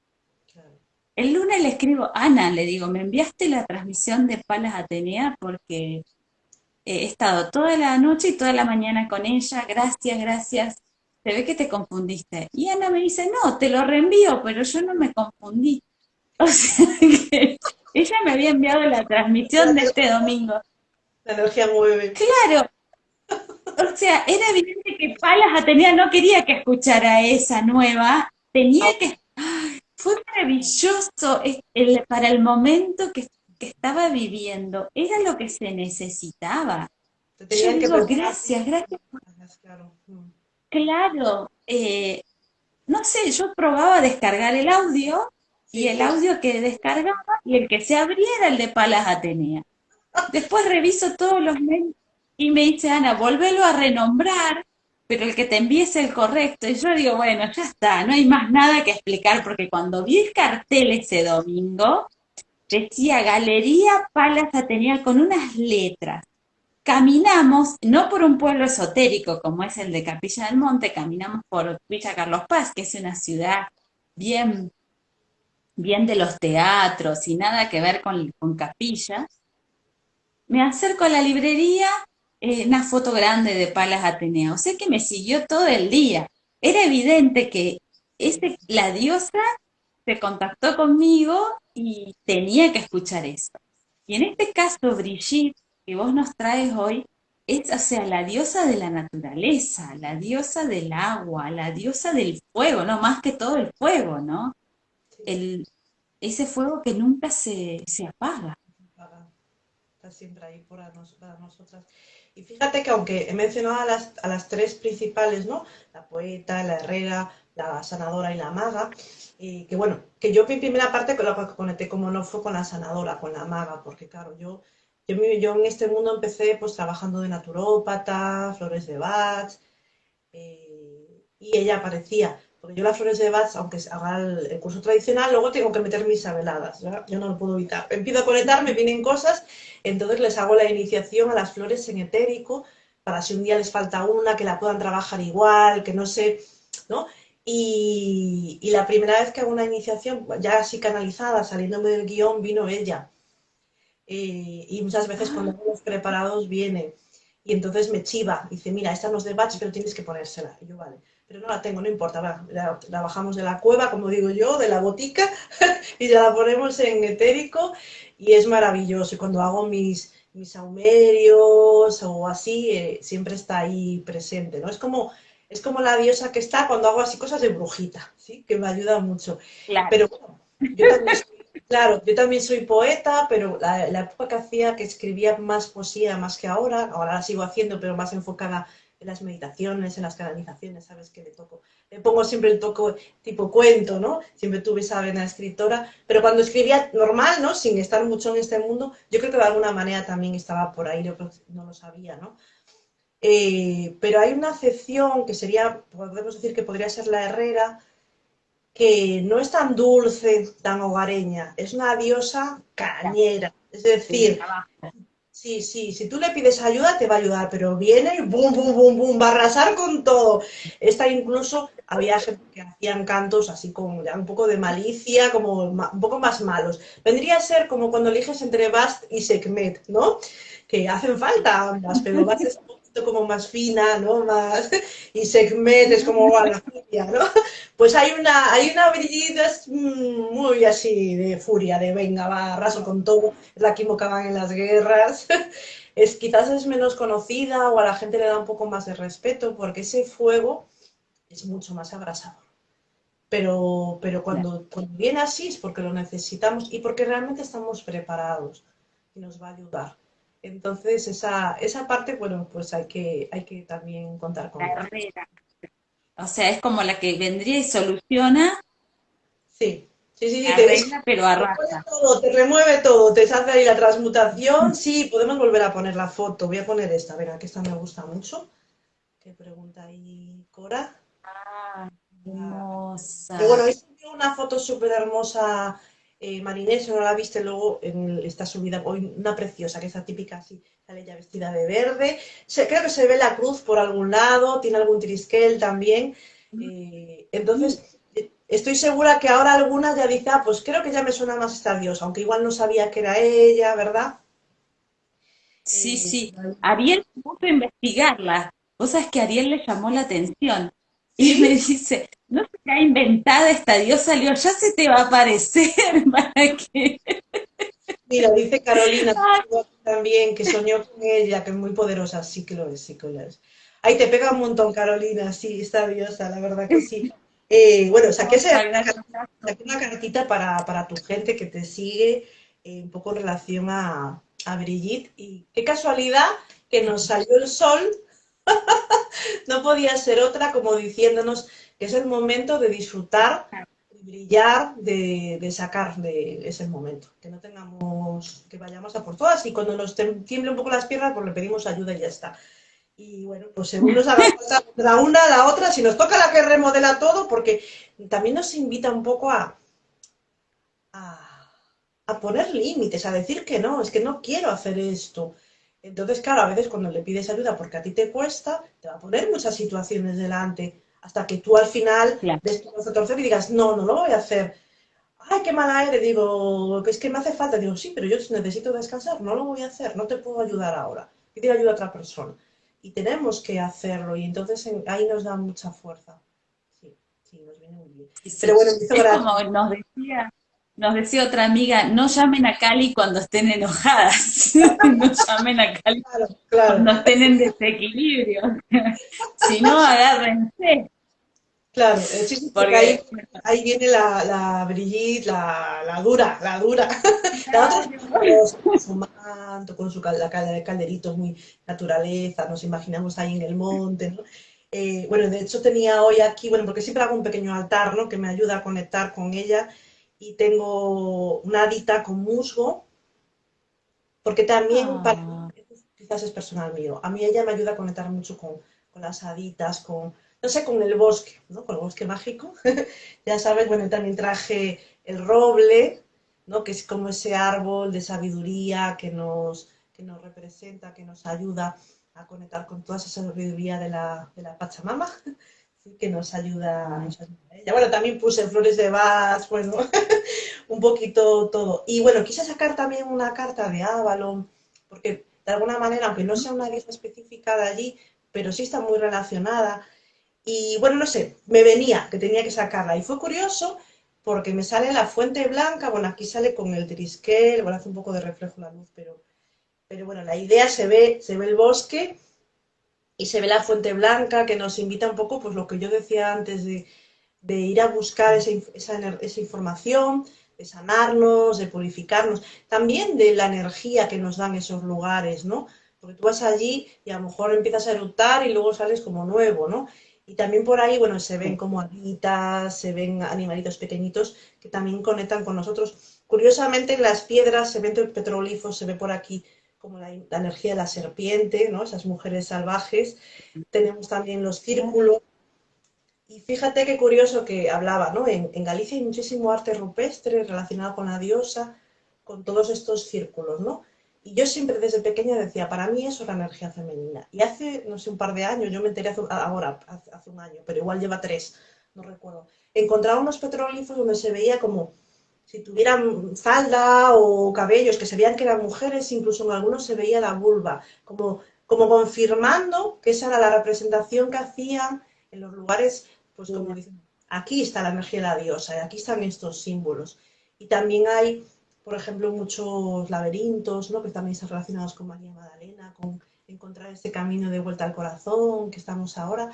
El lunes le escribo, Ana, le digo, me enviaste la transmisión de Palas Atenea porque he estado toda la noche y toda la mañana con ella, gracias, gracias. Se ve que te confundiste. Y Ana me dice, no, te lo reenvío, pero yo no me confundí. O sea que ella me había enviado la transmisión de este domingo. La energía mueve. Claro. O sea, era evidente que Palas Atenea no quería que escuchara esa nueva, tenía que... Fue maravilloso el, para el momento que, estaba viviendo, era lo que se necesitaba. Yo digo, gracias, gracias. Claro, eh, no sé, yo probaba descargar el audio y el audio que descargaba y el que se abriera el de Palas Atenea. Después reviso todos los mails y me dice, Ana, volvelo a renombrar, pero el que te envíe es el correcto. Y yo digo, bueno, ya está, no hay más nada que explicar, porque cuando vi el cartel ese domingo, decía Galería Palas Atenea con unas letras. Caminamos, no por un pueblo esotérico como es el de Capilla del Monte, caminamos por Villa Carlos Paz, que es una ciudad bien, bien de los teatros y nada que ver con, con capillas me acerco a la librería, eh, una foto grande de Palas Atenea. O sea que me siguió todo el día. Era evidente que este, la diosa se contactó conmigo y tenía que escuchar eso. Y en este caso, Brigitte, que vos nos traes hoy, es, o sea, la diosa de la naturaleza, la diosa del agua, la diosa del fuego, no más que todo el fuego, ¿no? El, ese fuego que nunca se, se apaga siempre ahí para, nosotras. Y fíjate que aunque he mencionado a las, a las tres principales, ¿no? La poeta, la herrera, la sanadora y la maga, y que bueno, que yo mi primera parte con la que conecté como no fue con la sanadora, con la maga, porque claro, yo, yo, yo en este mundo empecé pues trabajando de naturópata, flores de Bach, eh, y ella aparecía porque yo las flores de Bach, aunque haga el, curso tradicional, luego tengo que meter mis sabeladas, yo no lo puedo evitar. Empiezo a conectarme, vienen cosas, entonces les hago la iniciación a las flores en etérico, para si un día les falta una, que la puedan trabajar igual, que no sé, ¿no? Y, la primera vez que hago una iniciación, ya así canalizada, saliéndome del guion, vino ella. Eh, y muchas veces cuando los preparados viene. Y entonces me chiva, dice, mira, esta no es de Bach, pero tienes que ponérsela. Y yo, vale pero no la tengo, no importa, la, bajamos de la cueva, como digo yo, de la botica, y ya la ponemos en etérico, y es maravilloso. Y cuando hago mis, mis saumerios o así, eh, siempre está ahí presente, ¿no? Es como es como la diosa que está cuando hago así cosas de brujita, ¿sí? Que me ayuda mucho. Pero bueno, yo también soy, claro, yo también soy poeta, pero la, la, época que hacía, que escribía más poesía más que ahora, ahora la sigo haciendo, pero más enfocada en las meditaciones, en las canalizaciones, ¿sabes? Que le toco. Le pongo siempre el toco tipo cuento, ¿no? Siempre tuve esa vena escritora, pero cuando escribía normal, ¿no? Sin estar mucho en este mundo, yo creo que de alguna manera también estaba por ahí, yo no lo sabía, ¿no? Eh, pero hay una acepción que sería, podemos decir que podría ser la herrera, que no es tan dulce, tan hogareña, es una diosa cañera. Es decir, sí, sí, si tú le pides ayuda te va a ayudar, pero viene y bum, bum, bum, bum, va a arrasar con todo. Esta incluso había gente que hacían cantos así con un poco de malicia, como un poco más malos. Vendría a ser como cuando eliges entre Bast y Sekhmet, ¿no? Que hacen falta ambas, pero Bast es como más fina, ¿no? Más, y Segment es como la furia, ¿no? Pues hay una, hay una mm, muy así de furia, de venga, va, arraso con todo, es la que invocaban en las guerras. Es, quizás es menos conocida o a la gente le da un poco más de respeto porque ese fuego es mucho más abrasador. Pero, pero cuando, cuando viene así es porque lo necesitamos y porque realmente estamos preparados y nos va a ayudar. Entonces, esa, esa parte, bueno, pues hay que, hay que también contar con ella. O sea, es como la que vendría y soluciona. Sí, sí, sí. sí pero arrasa. Todo, te remueve todo, te hace ahí la transmutación. Sí, podemos volver a poner la foto. Voy a poner esta, venga, que esta me gusta mucho. ¿Qué pregunta ahí, Cora? Ah, hermosa. bueno, ahí una foto súper hermosa eh, Marinés, no la viste luego, en, está subida hoy una preciosa, que es la típica así, sale ya vestida de verde. creo que se ve la cruz por algún lado, tiene algún trisquel también. Eh, entonces, eh, estoy segura que ahora algunas ya dicen, ah, pues creo que ya me suena más esta diosa, aunque igual no sabía que era ella, ¿verdad? Sí, sí. Ariel puso a investigarla. Vos sabés que a Ariel le llamó la atención. Y me dice, no se ha inventada esta diosa, le ya se te va a aparecer para. Mira, dice Carolina también que soñó con ella, que es muy poderosa, sí que lo es, sí que lo es. Ahí te pega un montón, Carolina, sí, esta diosa, la verdad que sí. Eh, bueno, saqué, una cartita para, para, tu gente que te sigue, eh, un poco en relación a, a Brigitte, y qué casualidad que nos salió el sol no podía ser otra como diciéndonos que es el momento de disfrutar, de brillar, de, sacar de ese momento. Que no tengamos, que vayamos a por todas y cuando nos tiemble un poco las piernas, pues le pedimos ayuda y ya está. Y bueno, pues según nos haga falta la una, la otra, si nos toca la que remodela todo, porque también nos invita un poco a, a, a poner límites, a decir que no, es que no quiero hacer esto. Entonces, claro, a veces cuando le pides ayuda porque a ti te cuesta, te va a poner muchas situaciones delante, hasta que tú al final claro. des tu y digas, no, no lo voy a hacer. Ay, qué mala eres, digo, es que me hace falta. Digo, sí, pero yo necesito descansar, no lo voy a hacer, no te puedo ayudar ahora. Pide ayuda a otra persona. Y tenemos que hacerlo, y entonces ahí nos da mucha fuerza. Sí, sí, nos viene muy bien. pero bueno, es como nos decía, nos decía otra amiga, no llamen a Cali cuando estén enojadas, no llamen a Cali cuando estén en desequilibrio, si no, agárrense. Claro, sí, porque, ahí, ahí, viene la, la Brigitte, la, la, dura, la dura. La otra con su manto, con su la calderito muy naturaleza, nos imaginamos ahí en el monte, ¿no? Eh, bueno, de hecho tenía hoy aquí, bueno, porque siempre hago un pequeño altar, ¿no? Que me ayuda a conectar con ella y tengo una adita con musgo, porque también, ah. quizás es personal mío, a mí ella me ayuda a conectar mucho con, con las haditas, con, no sé, con el bosque, ¿no? Con el bosque mágico. ya sabes, bueno, también traje el roble, ¿no? Que es como ese árbol de sabiduría que nos, que nos representa, que nos ayuda a conectar con toda esa sabiduría de la, de la Pachamama que nos ayuda, ella. Bueno, también puse flores de Bach, un poquito todo. Y bueno, quise sacar también una carta de Avalon, porque de alguna manera, aunque no sea una diosa específica de allí, pero sí está muy relacionada. Y bueno, no sé, me venía que tenía que sacarla. Y fue curioso porque me sale la fuente blanca, bueno, aquí sale con el trisquel, bueno, hace un poco de reflejo la luz, pero, pero bueno, la idea se ve, se ve el bosque y se ve la fuente blanca que nos invita un poco, pues lo que yo decía antes de, ir a buscar esa, esa, información, de sanarnos, de purificarnos, también de la energía que nos dan esos lugares, ¿no? Porque tú vas allí y a lo mejor empiezas a eructar y luego sales como nuevo, ¿no? Y también por ahí, bueno, se ven como alitas, se ven animalitos pequeñitos que también conectan con nosotros. Curiosamente, en las piedras se ven petrolifos, se ve por aquí como la, energía de la serpiente, ¿no? Esas mujeres salvajes. Tenemos también los círculos. Y fíjate qué curioso que hablaba, ¿no? En, Galicia hay muchísimo arte rupestre relacionado con la diosa, con todos estos círculos, ¿no? Y yo siempre desde pequeña decía, para mí eso es la energía femenina. Y hace, no sé, un par de años, yo me enteré ahora, hace, un año, pero igual lleva tres, no recuerdo. Encontraba unos petrólifos donde se veía como si tuvieran falda o cabellos, que se veían que eran mujeres, incluso en algunos se veía la vulva, como, como confirmando que esa era la representación que hacían en los lugares, pues como dicen, aquí está la energía de la diosa, aquí están estos símbolos. Y también hay por ejemplo, muchos laberintos, ¿no? que también están relacionados con María Magdalena, con encontrar este camino de vuelta al corazón que estamos ahora.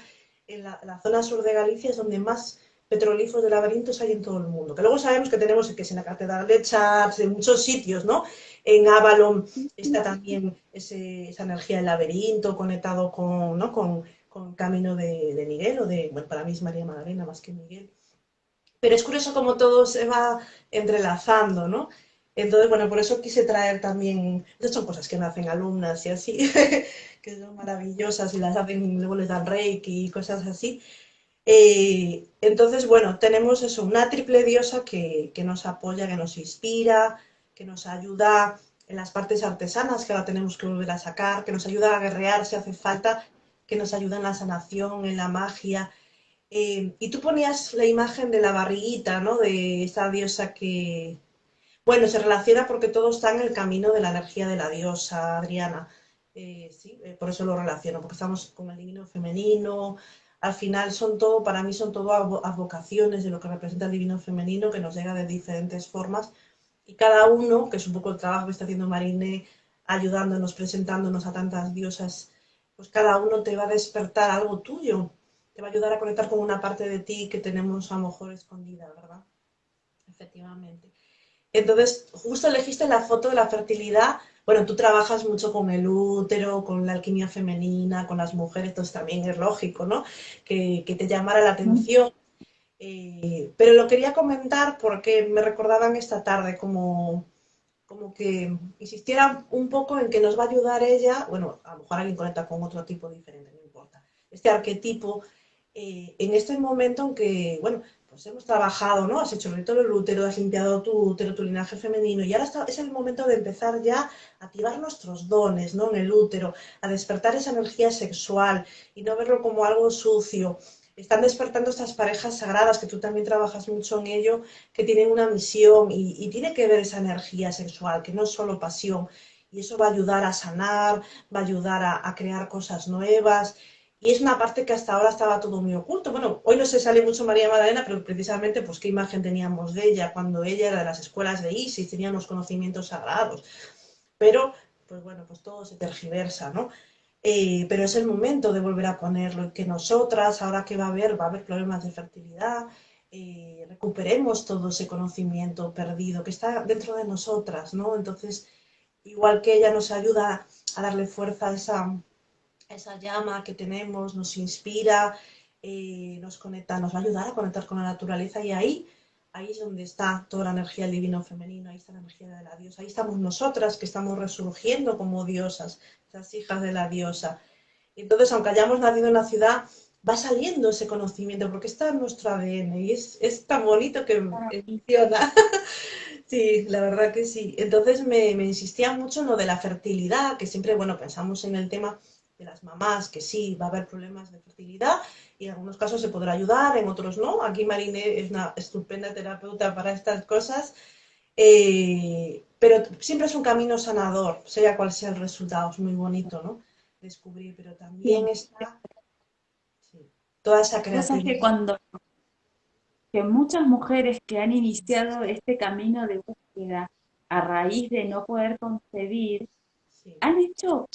En la, zona sur de Galicia es donde más petrolíferos de laberintos hay en todo el mundo. Que luego sabemos que tenemos que es en la Catedral de Chartres, en muchos sitios, ¿no? En Avalon está también esa energía del laberinto conectado con, ¿no? con, con camino de, de, Miguel, o de, bueno, para mí es María Magdalena más que Miguel. Pero es curioso cómo todo se va entrelazando, ¿no? Entonces, bueno, por eso quise traer también, estas son cosas que me hacen alumnas y así, que son maravillosas y las hacen, luego les dan reiki y cosas así. Eh, entonces, bueno, tenemos eso, una triple diosa que, que, nos apoya, que nos inspira, que nos ayuda en las partes artesanas que ahora tenemos que volver a sacar, que nos ayuda a guerrear si hace falta, que nos ayuda en la sanación, en la magia. Eh, y tú ponías la imagen de la barriguita, ¿no? De esa diosa que, bueno, se relaciona porque todo está en el camino de la energía de la diosa Adriana. Eh, sí, por eso lo relaciono, porque estamos con el divino femenino. Al final son todo, para mí son todo advocaciones de lo que representa el divino femenino que nos llega de diferentes formas. Y cada uno, que es un poco el trabajo que está haciendo Marine, ayudándonos, presentándonos a tantas diosas, pues cada uno te va a despertar algo tuyo, te va a ayudar a conectar con una parte de ti que tenemos a lo mejor escondida, ¿verdad? Efectivamente. Entonces, justo elegiste la foto de la fertilidad. Bueno, tú trabajas mucho con el útero, con la alquimia femenina, con las mujeres, entonces también es lógico, ¿no? Que, te llamara la atención. Eh, pero lo quería comentar porque me recordaban esta tarde como, como que insistiera un poco en que nos va a ayudar ella, bueno, a lo mejor alguien conecta con otro tipo diferente, no importa, este arquetipo, eh, en este momento en que, bueno, pues hemos trabajado, ¿no? Has hecho el rito del útero, has limpiado tu útero, tu linaje femenino, y ahora es el momento de empezar ya a activar nuestros dones, ¿no? En el útero, a despertar esa energía sexual y no verlo como algo sucio. Están despertando estas parejas sagradas, que tú también trabajas mucho en ello, que tienen una misión y, tiene que ver esa energía sexual, que no es solo pasión. Y eso va a ayudar a sanar, va a ayudar a crear cosas nuevas y es una parte que hasta ahora estaba todo muy oculto. Bueno, hoy no se sale mucho María Magdalena, pero precisamente, pues, qué imagen teníamos de ella cuando ella era de las escuelas de Isis, tenía unos conocimientos sagrados. Pero, pues bueno, pues todo se tergiversa, ¿no? Eh, pero es el momento de volver a ponerlo, que nosotras, ahora que va a haber, va a haber problemas de fertilidad, eh, recuperemos todo ese conocimiento perdido que está dentro de nosotras, ¿no? Entonces, igual que ella nos ayuda a darle fuerza a esa esa llama que tenemos nos inspira, eh, nos conecta, nos va a ayudar a conectar con la naturaleza y ahí, ahí es donde está toda la energía del divino femenino, ahí está la energía de la diosa, ahí estamos nosotras que estamos resurgiendo como diosas, esas hijas de la diosa. Entonces, aunque hayamos nacido en la ciudad, va saliendo ese conocimiento porque está en nuestro ADN y es, es tan bonito que funciona. Sí, la verdad que sí. Entonces me, me, insistía mucho en lo de la fertilidad, que siempre, bueno, pensamos en el tema de las mamás, que sí, va a haber problemas de fertilidad y en algunos casos se podrá ayudar, en otros no. Aquí Marine es una estupenda terapeuta para estas cosas, eh, pero siempre es un camino sanador, sea cual sea el resultado, es muy bonito, ¿no? Descubrir, pero también está toda esa creatividad. que cuando que muchas mujeres que han iniciado este camino de búsqueda a raíz de no poder concebir, han hecho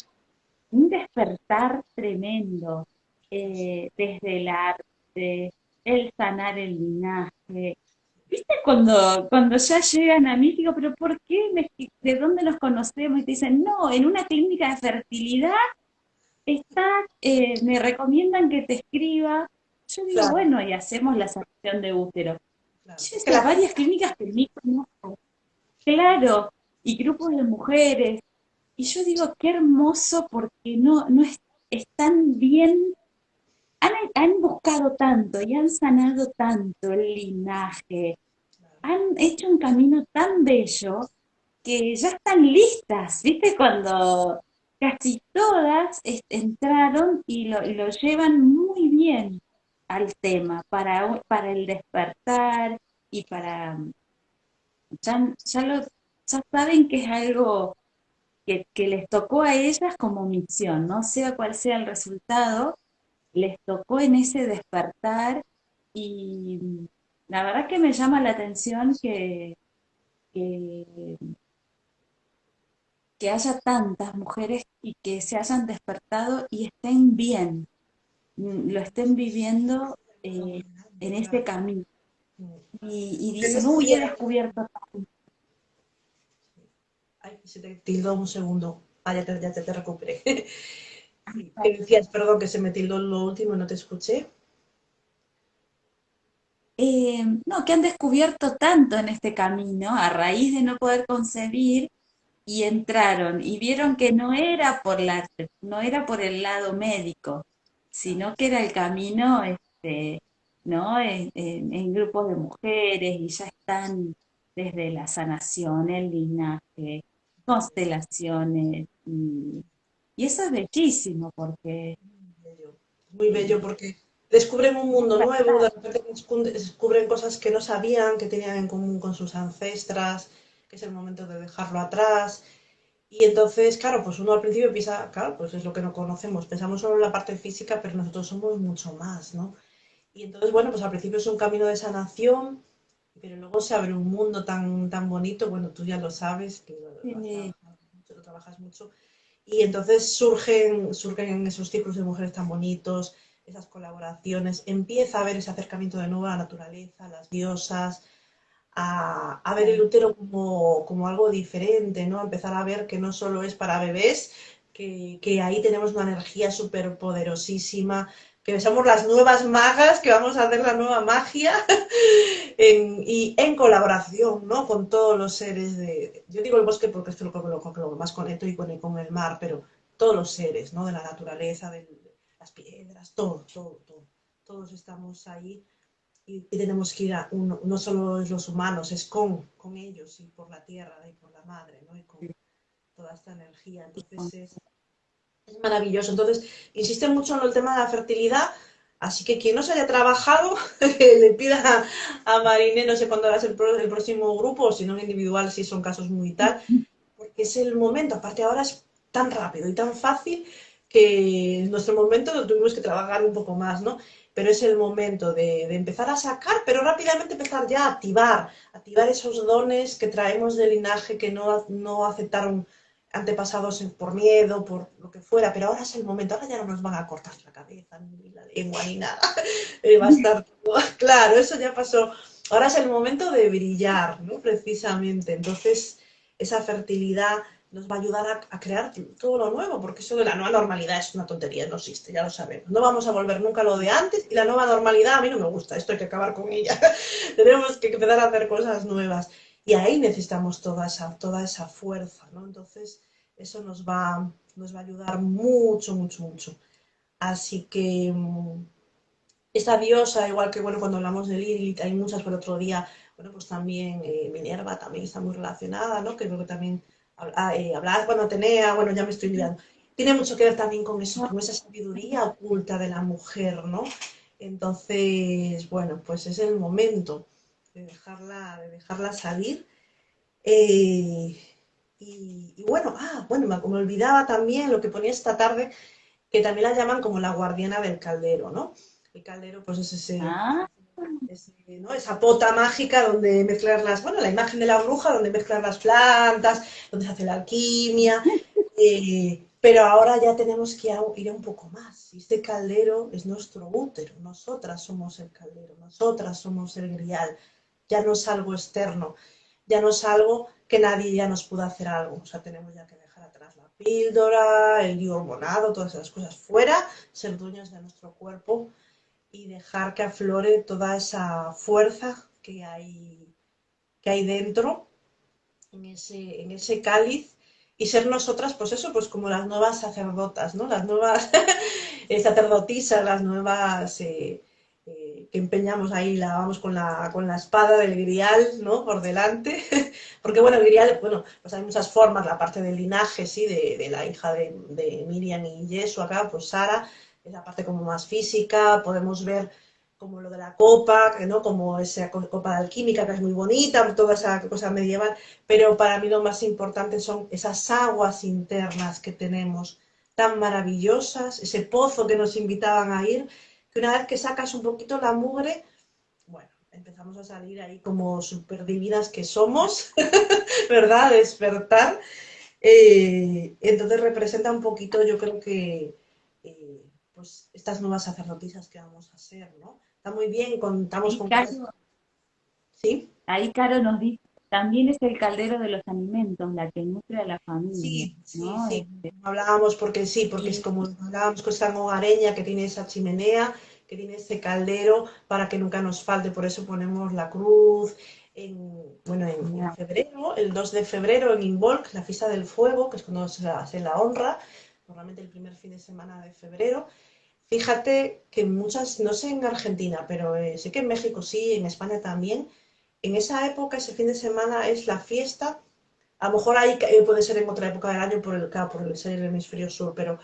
un despertar tremendo, eh, desde el arte, el sanar el linaje. ¿Viste cuando, cuando ya llegan a mí, digo, pero ¿por qué? ¿De dónde nos conocemos? Y te dicen, no, en una clínica de fertilidad está, eh, me recomiendan que te escriba. Yo digo, bueno, y hacemos la sanación de útero. Claro. varias clínicas que me Claro, y grupos de mujeres. Y yo digo, qué hermoso porque no, no es, están bien, han, han buscado tanto y han sanado tanto el linaje, han hecho un camino tan bello que ya están listas, ¿viste? Cuando casi todas entraron y lo, llevan muy bien al tema para, para el despertar y para... Ya, ya saben que es algo que, que, les tocó a ellas como misión, no sea cual sea el resultado, les tocó en ese despertar y la verdad que me llama la atención que, que que haya tantas mujeres y que se hayan despertado y estén bien, mm, lo estén viviendo eh, en este camino. Y, y dicen, uy, he descubierto tanto. Ay, se te tildó un segundo. Ah, ya te, ya te, recuperé. ¿Qué decías? Perdón, que se me tildó lo último y no te escuché. Eh, no, que han descubierto tanto en este camino a raíz de no poder concebir y entraron y vieron que no era por la, no era por el lado médico, sino que era el camino este, ¿no? En, grupos de mujeres y ya están desde la sanación, el linaje, constelaciones y, eso es bellísimo porque... Muy bello porque descubren un mundo nuevo, de repente descubren cosas que no sabían, que tenían en común con sus ancestras, que es el momento de dejarlo atrás. Y entonces, claro, pues uno al principio piensa, claro, pues es lo que no conocemos, pensamos solo en la parte física, pero nosotros somos mucho más, ¿no? Y entonces, bueno, pues al principio es un camino de sanación, pero luego se abre un mundo tan, tan bonito, bueno, tú ya lo sabes, que lo, trabajas mucho, y entonces surgen, surgen esos ciclos de mujeres tan bonitos, esas colaboraciones, empieza a haber ese acercamiento de nuevo a la naturaleza, a las diosas, a, ver el útero como, algo diferente, ¿no? empezar a ver que no solo es para bebés, que, ahí tenemos una energía súper poderosísima, que somos las nuevas magas, que vamos a hacer la nueva magia y en colaboración ¿no? con todos los seres de... Yo digo el bosque porque es lo, lo, lo más conecto y con, con, el mar, pero todos los seres ¿no? de la naturaleza, de las piedras, todo, todo, todo. Todos estamos ahí y, tenemos que ir a uno, no solo es los humanos, es con, con ellos y por la tierra y por la madre, ¿no? Y con toda esta energía. Entonces es, maravilloso. Entonces, insiste mucho en el tema de la fertilidad, así que quien no se haya trabajado, le pida a Marine, no sé cuándo harás el, el próximo grupo, si no individual, si son casos muy tal, porque es el momento, aparte ahora es tan rápido y tan fácil que en nuestro momento lo tuvimos que trabajar un poco más, ¿no? pero es el momento de, empezar a sacar, pero rápidamente empezar ya a activar, activar esos dones que traemos del linaje que no, no aceptaron antepasados por miedo, por lo que fuera, pero ahora es el momento, ahora ya no nos van a cortar la cabeza, ni la lengua, ni nada, eh, va a estar todo, claro, eso ya pasó, ahora es el momento de brillar, ¿no? Precisamente, entonces esa fertilidad nos va a ayudar a, crear todo lo nuevo, porque eso de la nueva normalidad es una tontería, no existe, ya lo sabemos. No vamos a volver nunca a lo de antes y la nueva normalidad a mí no me gusta, esto hay que acabar con ella. Tenemos que empezar a hacer cosas nuevas y ahí necesitamos toda esa, toda esa fuerza, ¿no? Entonces, eso nos va, nos va a ayudar mucho, mucho, mucho. Así que mm, esta diosa, igual que bueno, cuando hablamos de Lilith, hay muchas por otro día, bueno, pues también eh, Minerva también está muy relacionada, ¿no? Que creo que también eh, hablar cuando Atenea, bueno, ya me estoy olvidando. Tiene mucho que ver también con eso, con esa sabiduría oculta de la mujer, ¿no? Entonces, bueno, pues es el momento de dejarla, de dejarla salir. Eh, y, bueno, ah, bueno, me, me, olvidaba también lo que ponía esta tarde, que también la llaman como la guardiana del caldero, ¿no? El caldero, pues es ese, ah. Esa pota mágica donde mezclar las, bueno, la imagen de la bruja, donde mezclar las plantas, donde se hace la alquimia. Eh, pero ahora ya tenemos que ir un poco más. Este caldero es nuestro útero, nosotras somos el caldero, nosotras somos el grial, ya no es algo externo, ya no es algo que nadie ya nos pueda hacer algo, o sea, tenemos ya que dejar atrás la píldora, el hormonado, todas esas cosas fuera, ser dueños de nuestro cuerpo y dejar que aflore toda esa fuerza que hay, que hay dentro, en ese, en ese cáliz, y ser nosotras, pues eso, pues como las nuevas sacerdotas, ¿no? Las nuevas sacerdotisas, las nuevas eh, que empeñamos ahí, la vamos con la, con la espada del grial, ¿no? Por delante, porque bueno, el grial, bueno, pues hay muchas formas, la parte del linaje, sí, de, de la hija de, de Miriam y Yesu acá, pues Sara, es la parte como más física, podemos ver como lo de la copa, ¿no? como esa copa alquímica que es muy bonita, toda esa cosa medieval, pero para mí lo más importante son esas aguas internas que tenemos, tan maravillosas, ese pozo que nos invitaban a ir, que una vez que sacas un poquito la mugre, bueno, empezamos a salir ahí como súper divinas que somos, ¿verdad? Despertar. Eh, entonces representa un poquito, yo creo que, eh, pues estas nuevas sacerdotisas que vamos a ser, ¿no? Está muy bien, contamos con... ¿Sí? Ahí Caro nos dice, también es el caldero de los alimentos, la que nutre a la familia. Sí, sí, sí. Este hablábamos porque sí, porque es como hablábamos con esta hogareña que tiene esa chimenea, que tiene ese caldero para que nunca nos falte, por eso ponemos la cruz, en, bueno, en, febrero, el 2 de febrero en Involk, la fiesta del fuego, que es cuando se hace la honra, normalmente el primer fin de semana de febrero, Fíjate que muchas, no sé en Argentina, pero eh, sé que en México sí, en España también, en esa época, ese fin de semana es la fiesta, a lo mejor ahí eh, puede ser en otra época del año por el, por el ser el hemisferio sur, pero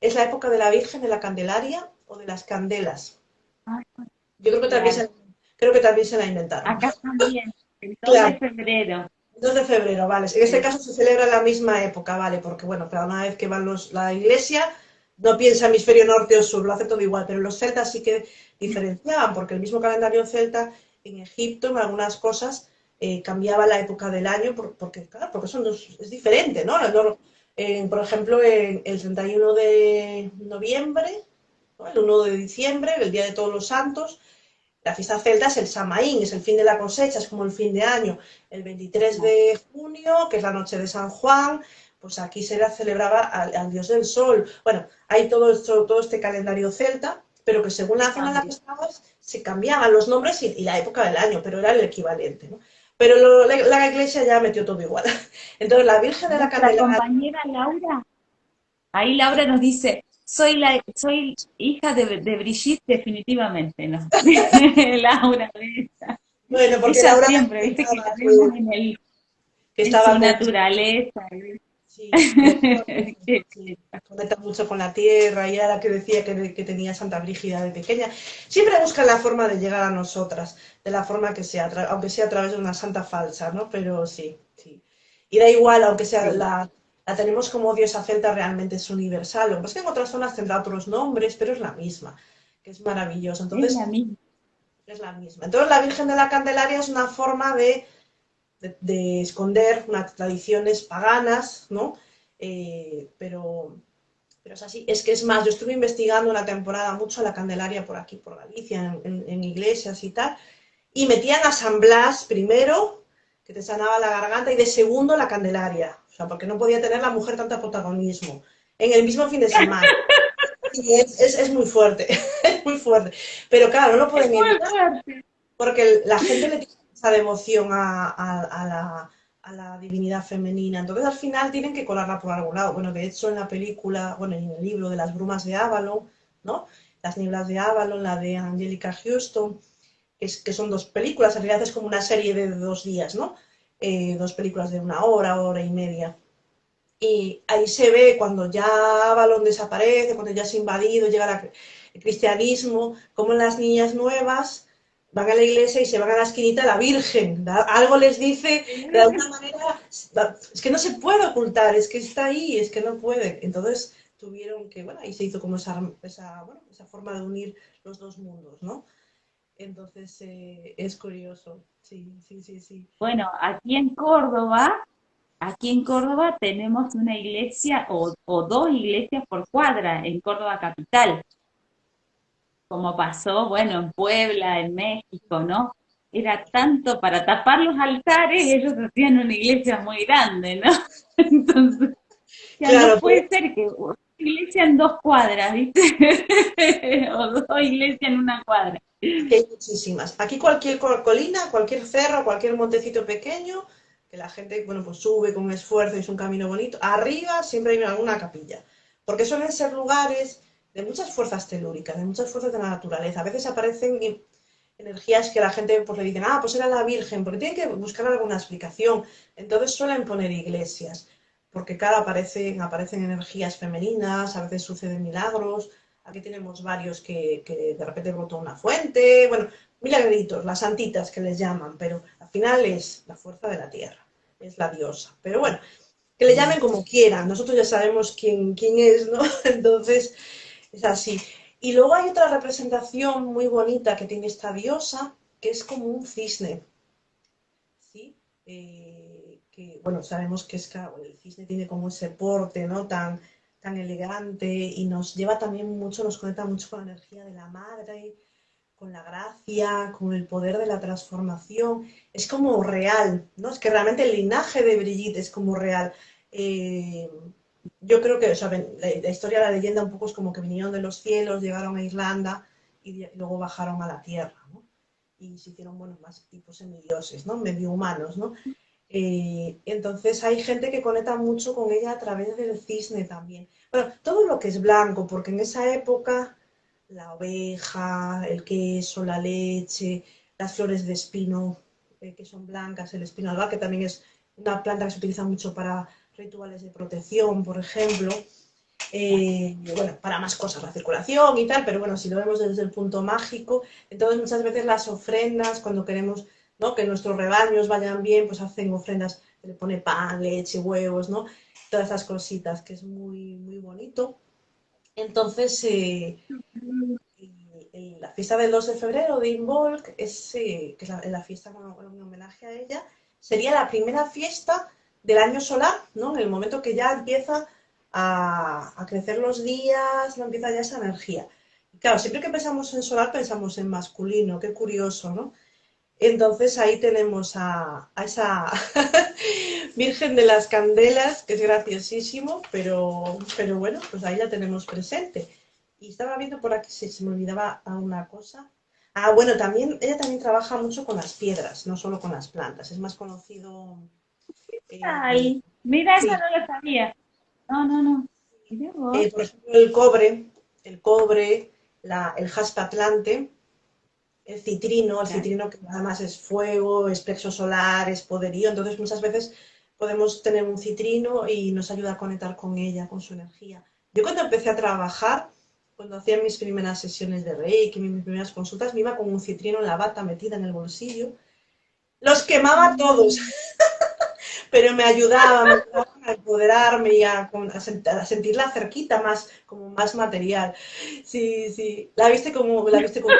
es la época de la Virgen de la Candelaria o de las candelas. Yo creo que también, se, creo que también se la inventaron. Acá también, el 2 de febrero. 2 de febrero, vale. En este caso se celebra en la misma época, vale, porque bueno, cada una vez que van los, la iglesia no piensa hemisferio norte o sur, lo hace todo igual, pero los celtas sí que diferenciaban, porque el mismo calendario celta en Egipto, en algunas cosas, eh, cambiaba la época del año, porque, claro, porque son es diferente, ¿no? por ejemplo, en el 31 de noviembre, el 1 de diciembre, el Día de Todos los Santos, la fiesta celta es el Samaín, es el fin de la cosecha, es como el fin de año. El 23 de junio, que es la noche de San Juan, pues aquí se celebraba al, dios del sol. Bueno, hay todo, esto, todo este calendario celta, pero que según la zona en la que estabas se cambiaban los nombres y, la época del año, pero era el equivalente. ¿no? Pero la, iglesia ya metió todo igual. Entonces la Virgen de la Candelaria... La compañera Laura, ahí Laura nos dice, soy la soy hija de, de Brigitte definitivamente, ¿no? Laura. Bueno, porque Laura siempre, viste que la vemos en el... Que estaba su naturaleza. Sí, conecta mucho con la tierra y ahora que decía que, que, tenía Santa Brígida de pequeña. Siempre busca la forma de llegar a nosotras, de la forma que sea, aunque sea a través de una santa falsa, ¿no? Pero sí, sí. Y da igual, aunque sea la, la tenemos como diosa celta, realmente es universal. Lo que pasa es que en otras zonas tendrá otros nombres, pero es la misma, que es maravilloso. Entonces, es la misma. Es la misma. Entonces la Virgen de la Candelaria es una forma de de, esconder unas tradiciones paganas, ¿no? Eh, pero, pero es así. Es que es más, yo estuve investigando una temporada mucho la Candelaria por aquí, por Galicia, en, iglesias y tal, y metían a San Blas primero, que te sanaba la garganta, y de segundo la Candelaria. O sea, porque no podía tener la mujer tanto protagonismo. En el mismo fin de semana. Y es, es, muy fuerte, es muy fuerte. Pero claro, no lo pueden evitar. Porque la gente le tiene devoción a, la, divinidad femenina. Entonces al final tienen que colarla por algún lado. Bueno, de hecho en la película, bueno, en el libro de las brumas de Avalon, ¿no? Las nieblas de Avalon, la de Angelica Houston, que, es, que son dos películas, en realidad es como una serie de dos días, ¿no? Eh, dos películas de una hora, hora y media. Y ahí se ve cuando ya Avalon desaparece, cuando ya ha invadido, llega el cristianismo, como las niñas nuevas van a la iglesia y se van a la esquinita la Virgen. Algo les dice, de alguna manera, es que no se puede ocultar, es que está ahí, es que no puede. Entonces tuvieron que, bueno, ahí se hizo como esa, esa, bueno, esa forma de unir los dos mundos, ¿no? Entonces eh, es curioso, sí, sí, sí, sí. Bueno, aquí en Córdoba aquí en Córdoba tenemos una iglesia o, dos iglesias por cuadra en Córdoba capital, como pasó, bueno, en Puebla, en México, ¿no? Era tanto para tapar los altares, ellos hacían una iglesia muy grande, ¿no? Entonces, ya no puede ser que una iglesia en dos cuadras, ¿viste? o dos iglesias en una cuadra. Hay muchísimas. Aquí cualquier colina, cualquier cerro, cualquier montecito pequeño, que la gente, bueno, pues sube con esfuerzo y es un camino bonito. Arriba siempre hay alguna capilla, porque suelen ser lugares de muchas fuerzas telúricas, de muchas fuerzas de la naturaleza. A veces aparecen energías que la gente pues le dicen, ah, pues era la Virgen, porque tienen que buscar alguna explicación. Entonces suelen poner iglesias, porque cada aparecen, aparecen energías femeninas, a veces suceden milagros. Aquí tenemos varios que, que de repente brotó una fuente, bueno, milagritos, las santitas que les llaman, pero al final es la fuerza de la tierra, es la diosa. Pero bueno, que le llamen como quieran, nosotros ya sabemos quién, quién es, ¿no? Entonces, es así. Y luego hay otra representación muy bonita que tiene esta diosa, que es como un cisne. ¿Sí? Eh, que, bueno, sabemos que es, el cisne tiene como ese porte, ¿no? Tan, tan elegante y nos lleva también mucho, nos conecta mucho con la energía de la madre, con la gracia, con el poder de la transformación. Es como real, ¿no? Es que realmente el linaje de Brigitte es como real. Eh, yo creo que, la, historia la leyenda un poco es como que vinieron de los cielos, llegaron a Irlanda y, luego bajaron a la tierra, ¿no? Y se hicieron, bueno, más tipos semidioses, ¿no? Medio humanos, ¿no? Eh, entonces hay gente que conecta mucho con ella a través del cisne también. Todo lo que es blanco, porque en esa época la oveja, el queso, la leche, las flores de espino eh, que son blancas, el espino alba, que también es una planta que se utiliza mucho para rituales de protección, por ejemplo. Eh, bueno, para más cosas, la circulación y tal, pero bueno, si lo vemos desde el punto mágico, entonces muchas veces las ofrendas, cuando queremos ¿no? que nuestros rebaños vayan bien, pues hacen ofrendas, le pone pan, leche, huevos, ¿no? Todas esas cositas, que es muy, muy bonito. Entonces, eh, la fiesta del 2 de febrero de Involk, es, eh, que es la, fiesta en homenaje a ella, sería la primera fiesta del año solar, ¿no? En el momento que ya empieza a, crecer los días, no empieza ya esa energía. Claro, siempre que pensamos en solar pensamos en masculino, qué curioso, ¿no? Entonces ahí tenemos a, esa Virgen de las Candelas, que es graciosísimo, pero, pero bueno, pues ahí la tenemos presente. Y estaba viendo por aquí si se me olvidaba una cosa. Ah, bueno, también, ella también trabaja mucho con las piedras, no solo con las plantas. Es más conocido Ay, mira, eso no lo sabía. No, no, no. Eh, por ejemplo, el cobre, el cobre, el jaspe atlante, el citrino, el citrino que además es fuego, es plexo solar, es poderío, entonces muchas veces podemos tener un citrino y nos ayuda a conectar con ella, con su energía. Yo cuando empecé a trabajar, cuando hacía mis primeras sesiones de Reiki, mis primeras consultas, me iba con un citrino en la bata metida en el bolsillo, los quemaba todos. pero me ayudaba, me a empoderarme y a, sentirla cerquita, más, como más material. Sí, sí, la viste como, la viste como...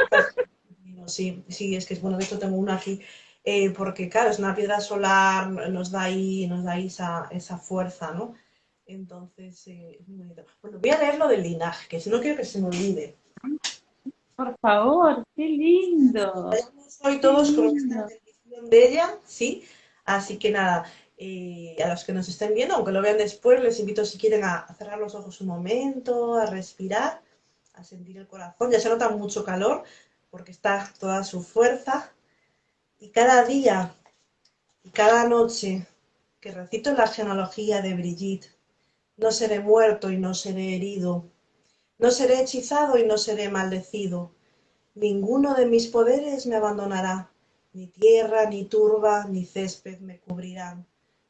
Sí, sí, es que es bueno, de hecho tengo una aquí, eh, porque claro, es una piedra solar, nos da ahí, nos da ahí esa, esa fuerza, ¿no? Entonces, eh, es muy bonito. Bueno, voy a leer lo del linaje, que si no quiero que se me olvide. Por favor, qué lindo. Hoy todos con esta bendición de ella, ¿sí? Así que nada, y a los que nos estén viendo, aunque lo vean después, les invito si quieren a, cerrar los ojos un momento, a respirar, a sentir el corazón. Ya se nota mucho calor porque está toda su fuerza. Y cada día y cada noche que recito la genealogía de Brigitte, no seré muerto y no seré herido, no seré hechizado y no seré maldecido. Ninguno de mis poderes me abandonará, ni tierra, ni turba, ni césped me cubrirán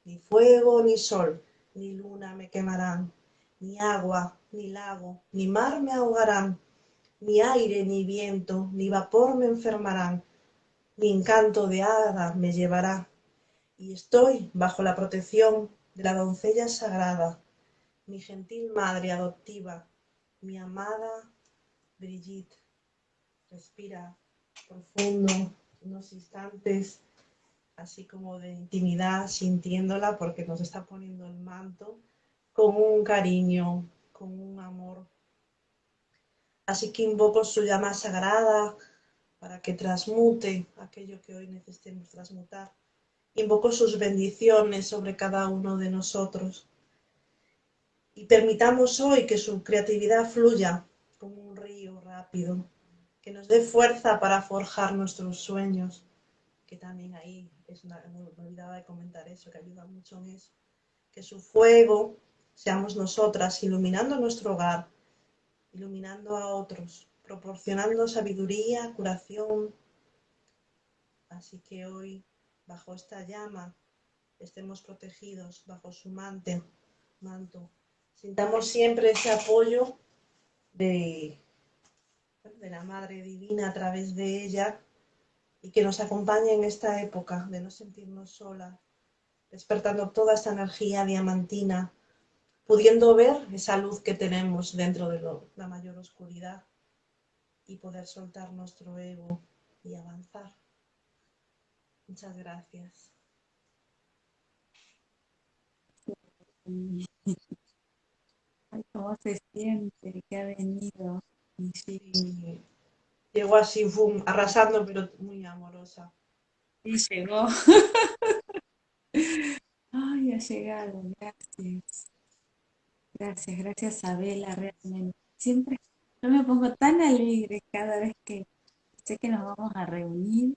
ni fuego, ni sol, ni luna me quemarán, ni agua, ni lago, ni mar me ahogarán, ni aire, ni viento, ni vapor me enfermarán, ni encanto de hada me llevará. Y estoy bajo la protección de la doncella sagrada, mi gentil madre adoptiva, mi amada Brigitte. Respira profundo unos instantes así como de intimidad, sintiéndola, porque nos está poniendo el manto con un cariño, con un amor. Así que invoco su llama sagrada para que transmute aquello que hoy necesitemos transmutar. Invoco sus bendiciones sobre cada uno de nosotros. Y permitamos hoy que su creatividad fluya como un río rápido, que nos dé fuerza para forjar nuestros sueños, que también ahí, es una, me olvidaba de comentar eso, que ayuda mucho en eso, que su fuego seamos nosotras iluminando nuestro hogar, iluminando a otros, proporcionando sabiduría, curación. Así que hoy, bajo esta llama, estemos protegidos, bajo su manto, manto. Sintamos siempre ese apoyo de, de la Madre Divina a través de ella y que nos acompañe en esta época de no sentirnos solas, despertando toda esta energía diamantina, pudiendo ver esa luz que tenemos dentro de la mayor oscuridad y poder soltar nuestro ego y avanzar. Muchas gracias. ¿Cómo se siente que ha venido? Sí. Llegó así, boom, arrasando, pero muy amorosa. Sí, llegó. Ay, ha llegado, gracias. Gracias, gracias Isabela, realmente. Siempre yo me pongo tan alegre cada vez que sé que nos vamos a reunir.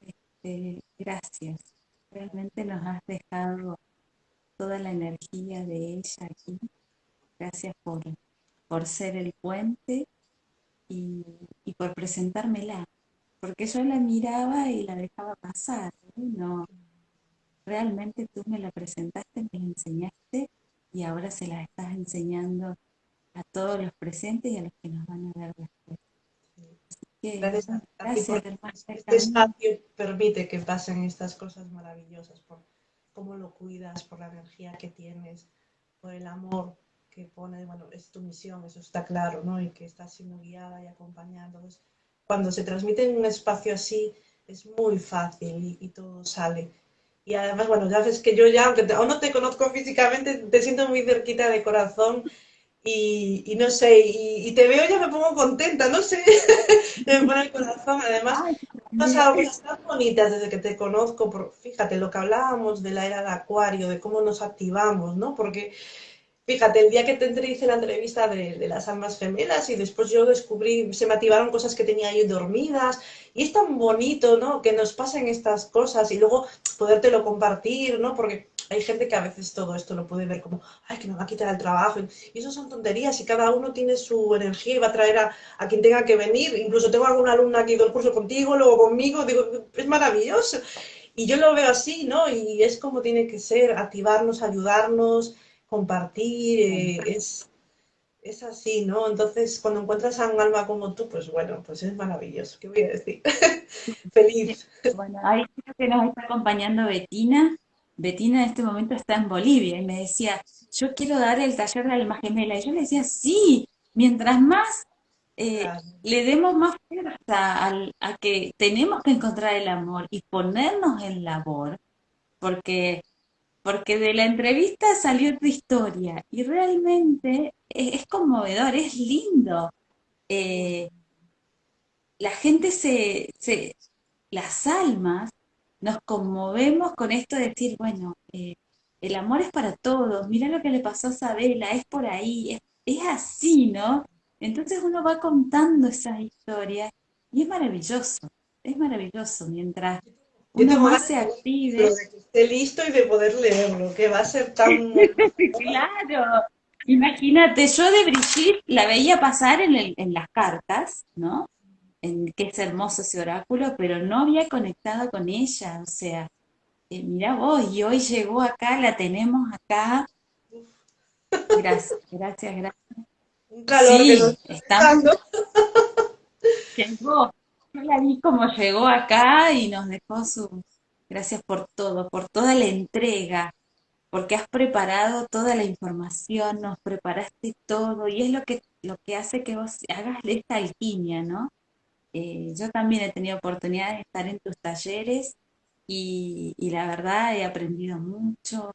Este, gracias. Realmente nos has dejado toda la energía de ella aquí. Gracias por, por ser el puente y, por presentármela. Porque yo la miraba y la dejaba pasar. No, realmente tú me la presentaste, me la enseñaste y ahora se la estás enseñando a todos los presentes y a los que nos van a ver después. gracias, este espacio permite que pasen estas cosas maravillosas por cómo lo cuidas, por la energía que tienes, por el amor que pone, bueno, es tu misión, eso está claro, ¿no? Y que estás siendo guiada y acompañando. cuando se transmite en un espacio así, es muy fácil y todo sale. Y además, bueno, ya ves que yo ya, aunque aún no te conozco físicamente, te siento muy cerquita de corazón y, no sé, y, te veo ya me pongo contenta, no sé, me pone el corazón. Además, cosas tan bonitas desde que te conozco, por, fíjate, lo que hablábamos de la era de Acuario, de cómo nos activamos, ¿no? Porque Fíjate, el día que te hice la entrevista de, las almas gemelas y después yo descubrí, se me activaron cosas que tenía ahí dormidas y es tan bonito, ¿no? Que nos pasen estas cosas y luego podértelo compartir, ¿no? Porque hay gente que a veces todo esto lo puede ver como, ay, que me va a quitar el trabajo. Y eso son tonterías y cada uno tiene su energía y va a traer a, a quien tenga que venir. Incluso tengo alguna alumna que ha ido el curso contigo, luego conmigo, digo, es maravilloso. Y yo lo veo así, ¿no? Y es como tiene que ser, activarnos, ayudarnos compartir, eh, es, es así, ¿no? Entonces, cuando encuentras a un alma como tú, pues bueno, pues es maravilloso, ¿qué voy a decir? Feliz. Bueno, ahí creo que nos está acompañando Betina. Betina en este momento está en Bolivia y me decía, yo quiero dar el taller de alma gemela. Y yo le decía, sí, mientras más eh, le demos más fuerza a, a que tenemos que encontrar el amor y ponernos en labor, porque porque de la entrevista salió tu historia y realmente es, conmovedor, es lindo. Eh, la gente se, las almas nos conmovemos con esto de decir, bueno, eh, el amor es para todos, mira lo que le pasó a Sabela, es por ahí, es, es así, ¿no? Entonces uno va contando esas historias y es maravilloso, es maravilloso mientras uno más se active. De que esté listo y de poder leerlo, que va a ser tan... claro. Imagínate, yo de Brigitte la veía pasar en, en las cartas, ¿no? En, que es hermoso ese oráculo, pero no había conectado con ella, o sea, eh, mira vos, y hoy llegó acá, la tenemos acá. Gracias, gracias, gracias. Un calor sí, que nos está Llegó, la vi como llegó acá y nos dejó su... Gracias por todo, por toda la entrega, porque has preparado toda la información, nos preparaste todo, y es lo que, lo que hace que vos hagas esta alquimia, ¿no? Eh, yo también he tenido oportunidad de estar en tus talleres y, la verdad he aprendido mucho,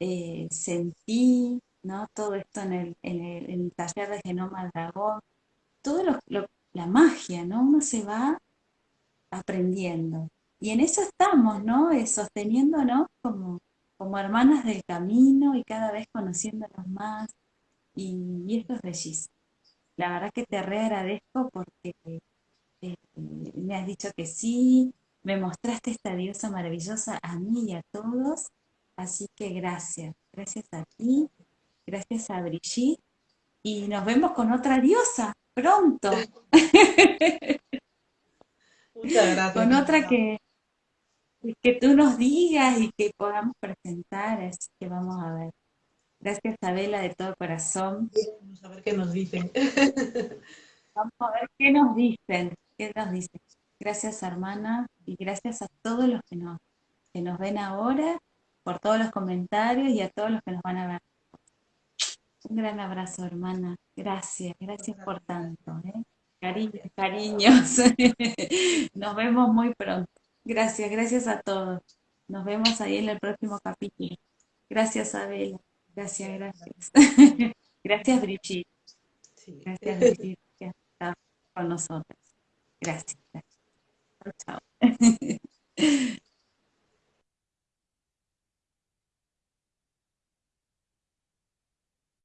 eh, sentí, ¿no? Todo esto en el, en el, taller de Genoma Dragón, todo lo, la magia, ¿no? Uno se va aprendiendo. Y en eso estamos, ¿no? Eh, sosteniéndonos como, como hermanas del camino y cada vez conociéndonos más. Y, esto es bellísimo. La verdad que te re agradezco porque eh, me has dicho que sí, me mostraste esta diosa maravillosa a mí y a todos. Así que gracias. Gracias a ti, gracias a Brigitte. Y nos vemos con otra diosa pronto. Muchas gracias. Con otra que, que tú nos digas y que podamos presentar, así que vamos a ver. Gracias, Isabela, de todo corazón. Vamos a ver qué nos dicen. Vamos a ver qué nos dicen, qué nos dicen. Gracias, hermana, y gracias a todos los que nos, que nos ven ahora, por todos los comentarios y a todos los que nos van a ver. Un gran abrazo, hermana. Gracias, gracias por tanto. ¿eh? cariños. Nos vemos muy pronto. Gracias, gracias a todos. Nos vemos ahí en el próximo capítulo. Gracias, Abel. Gracias, gracias. Gracias, Brigitte. Gracias, Brigitte, que está con nosotros. Gracias. gracias. Chao.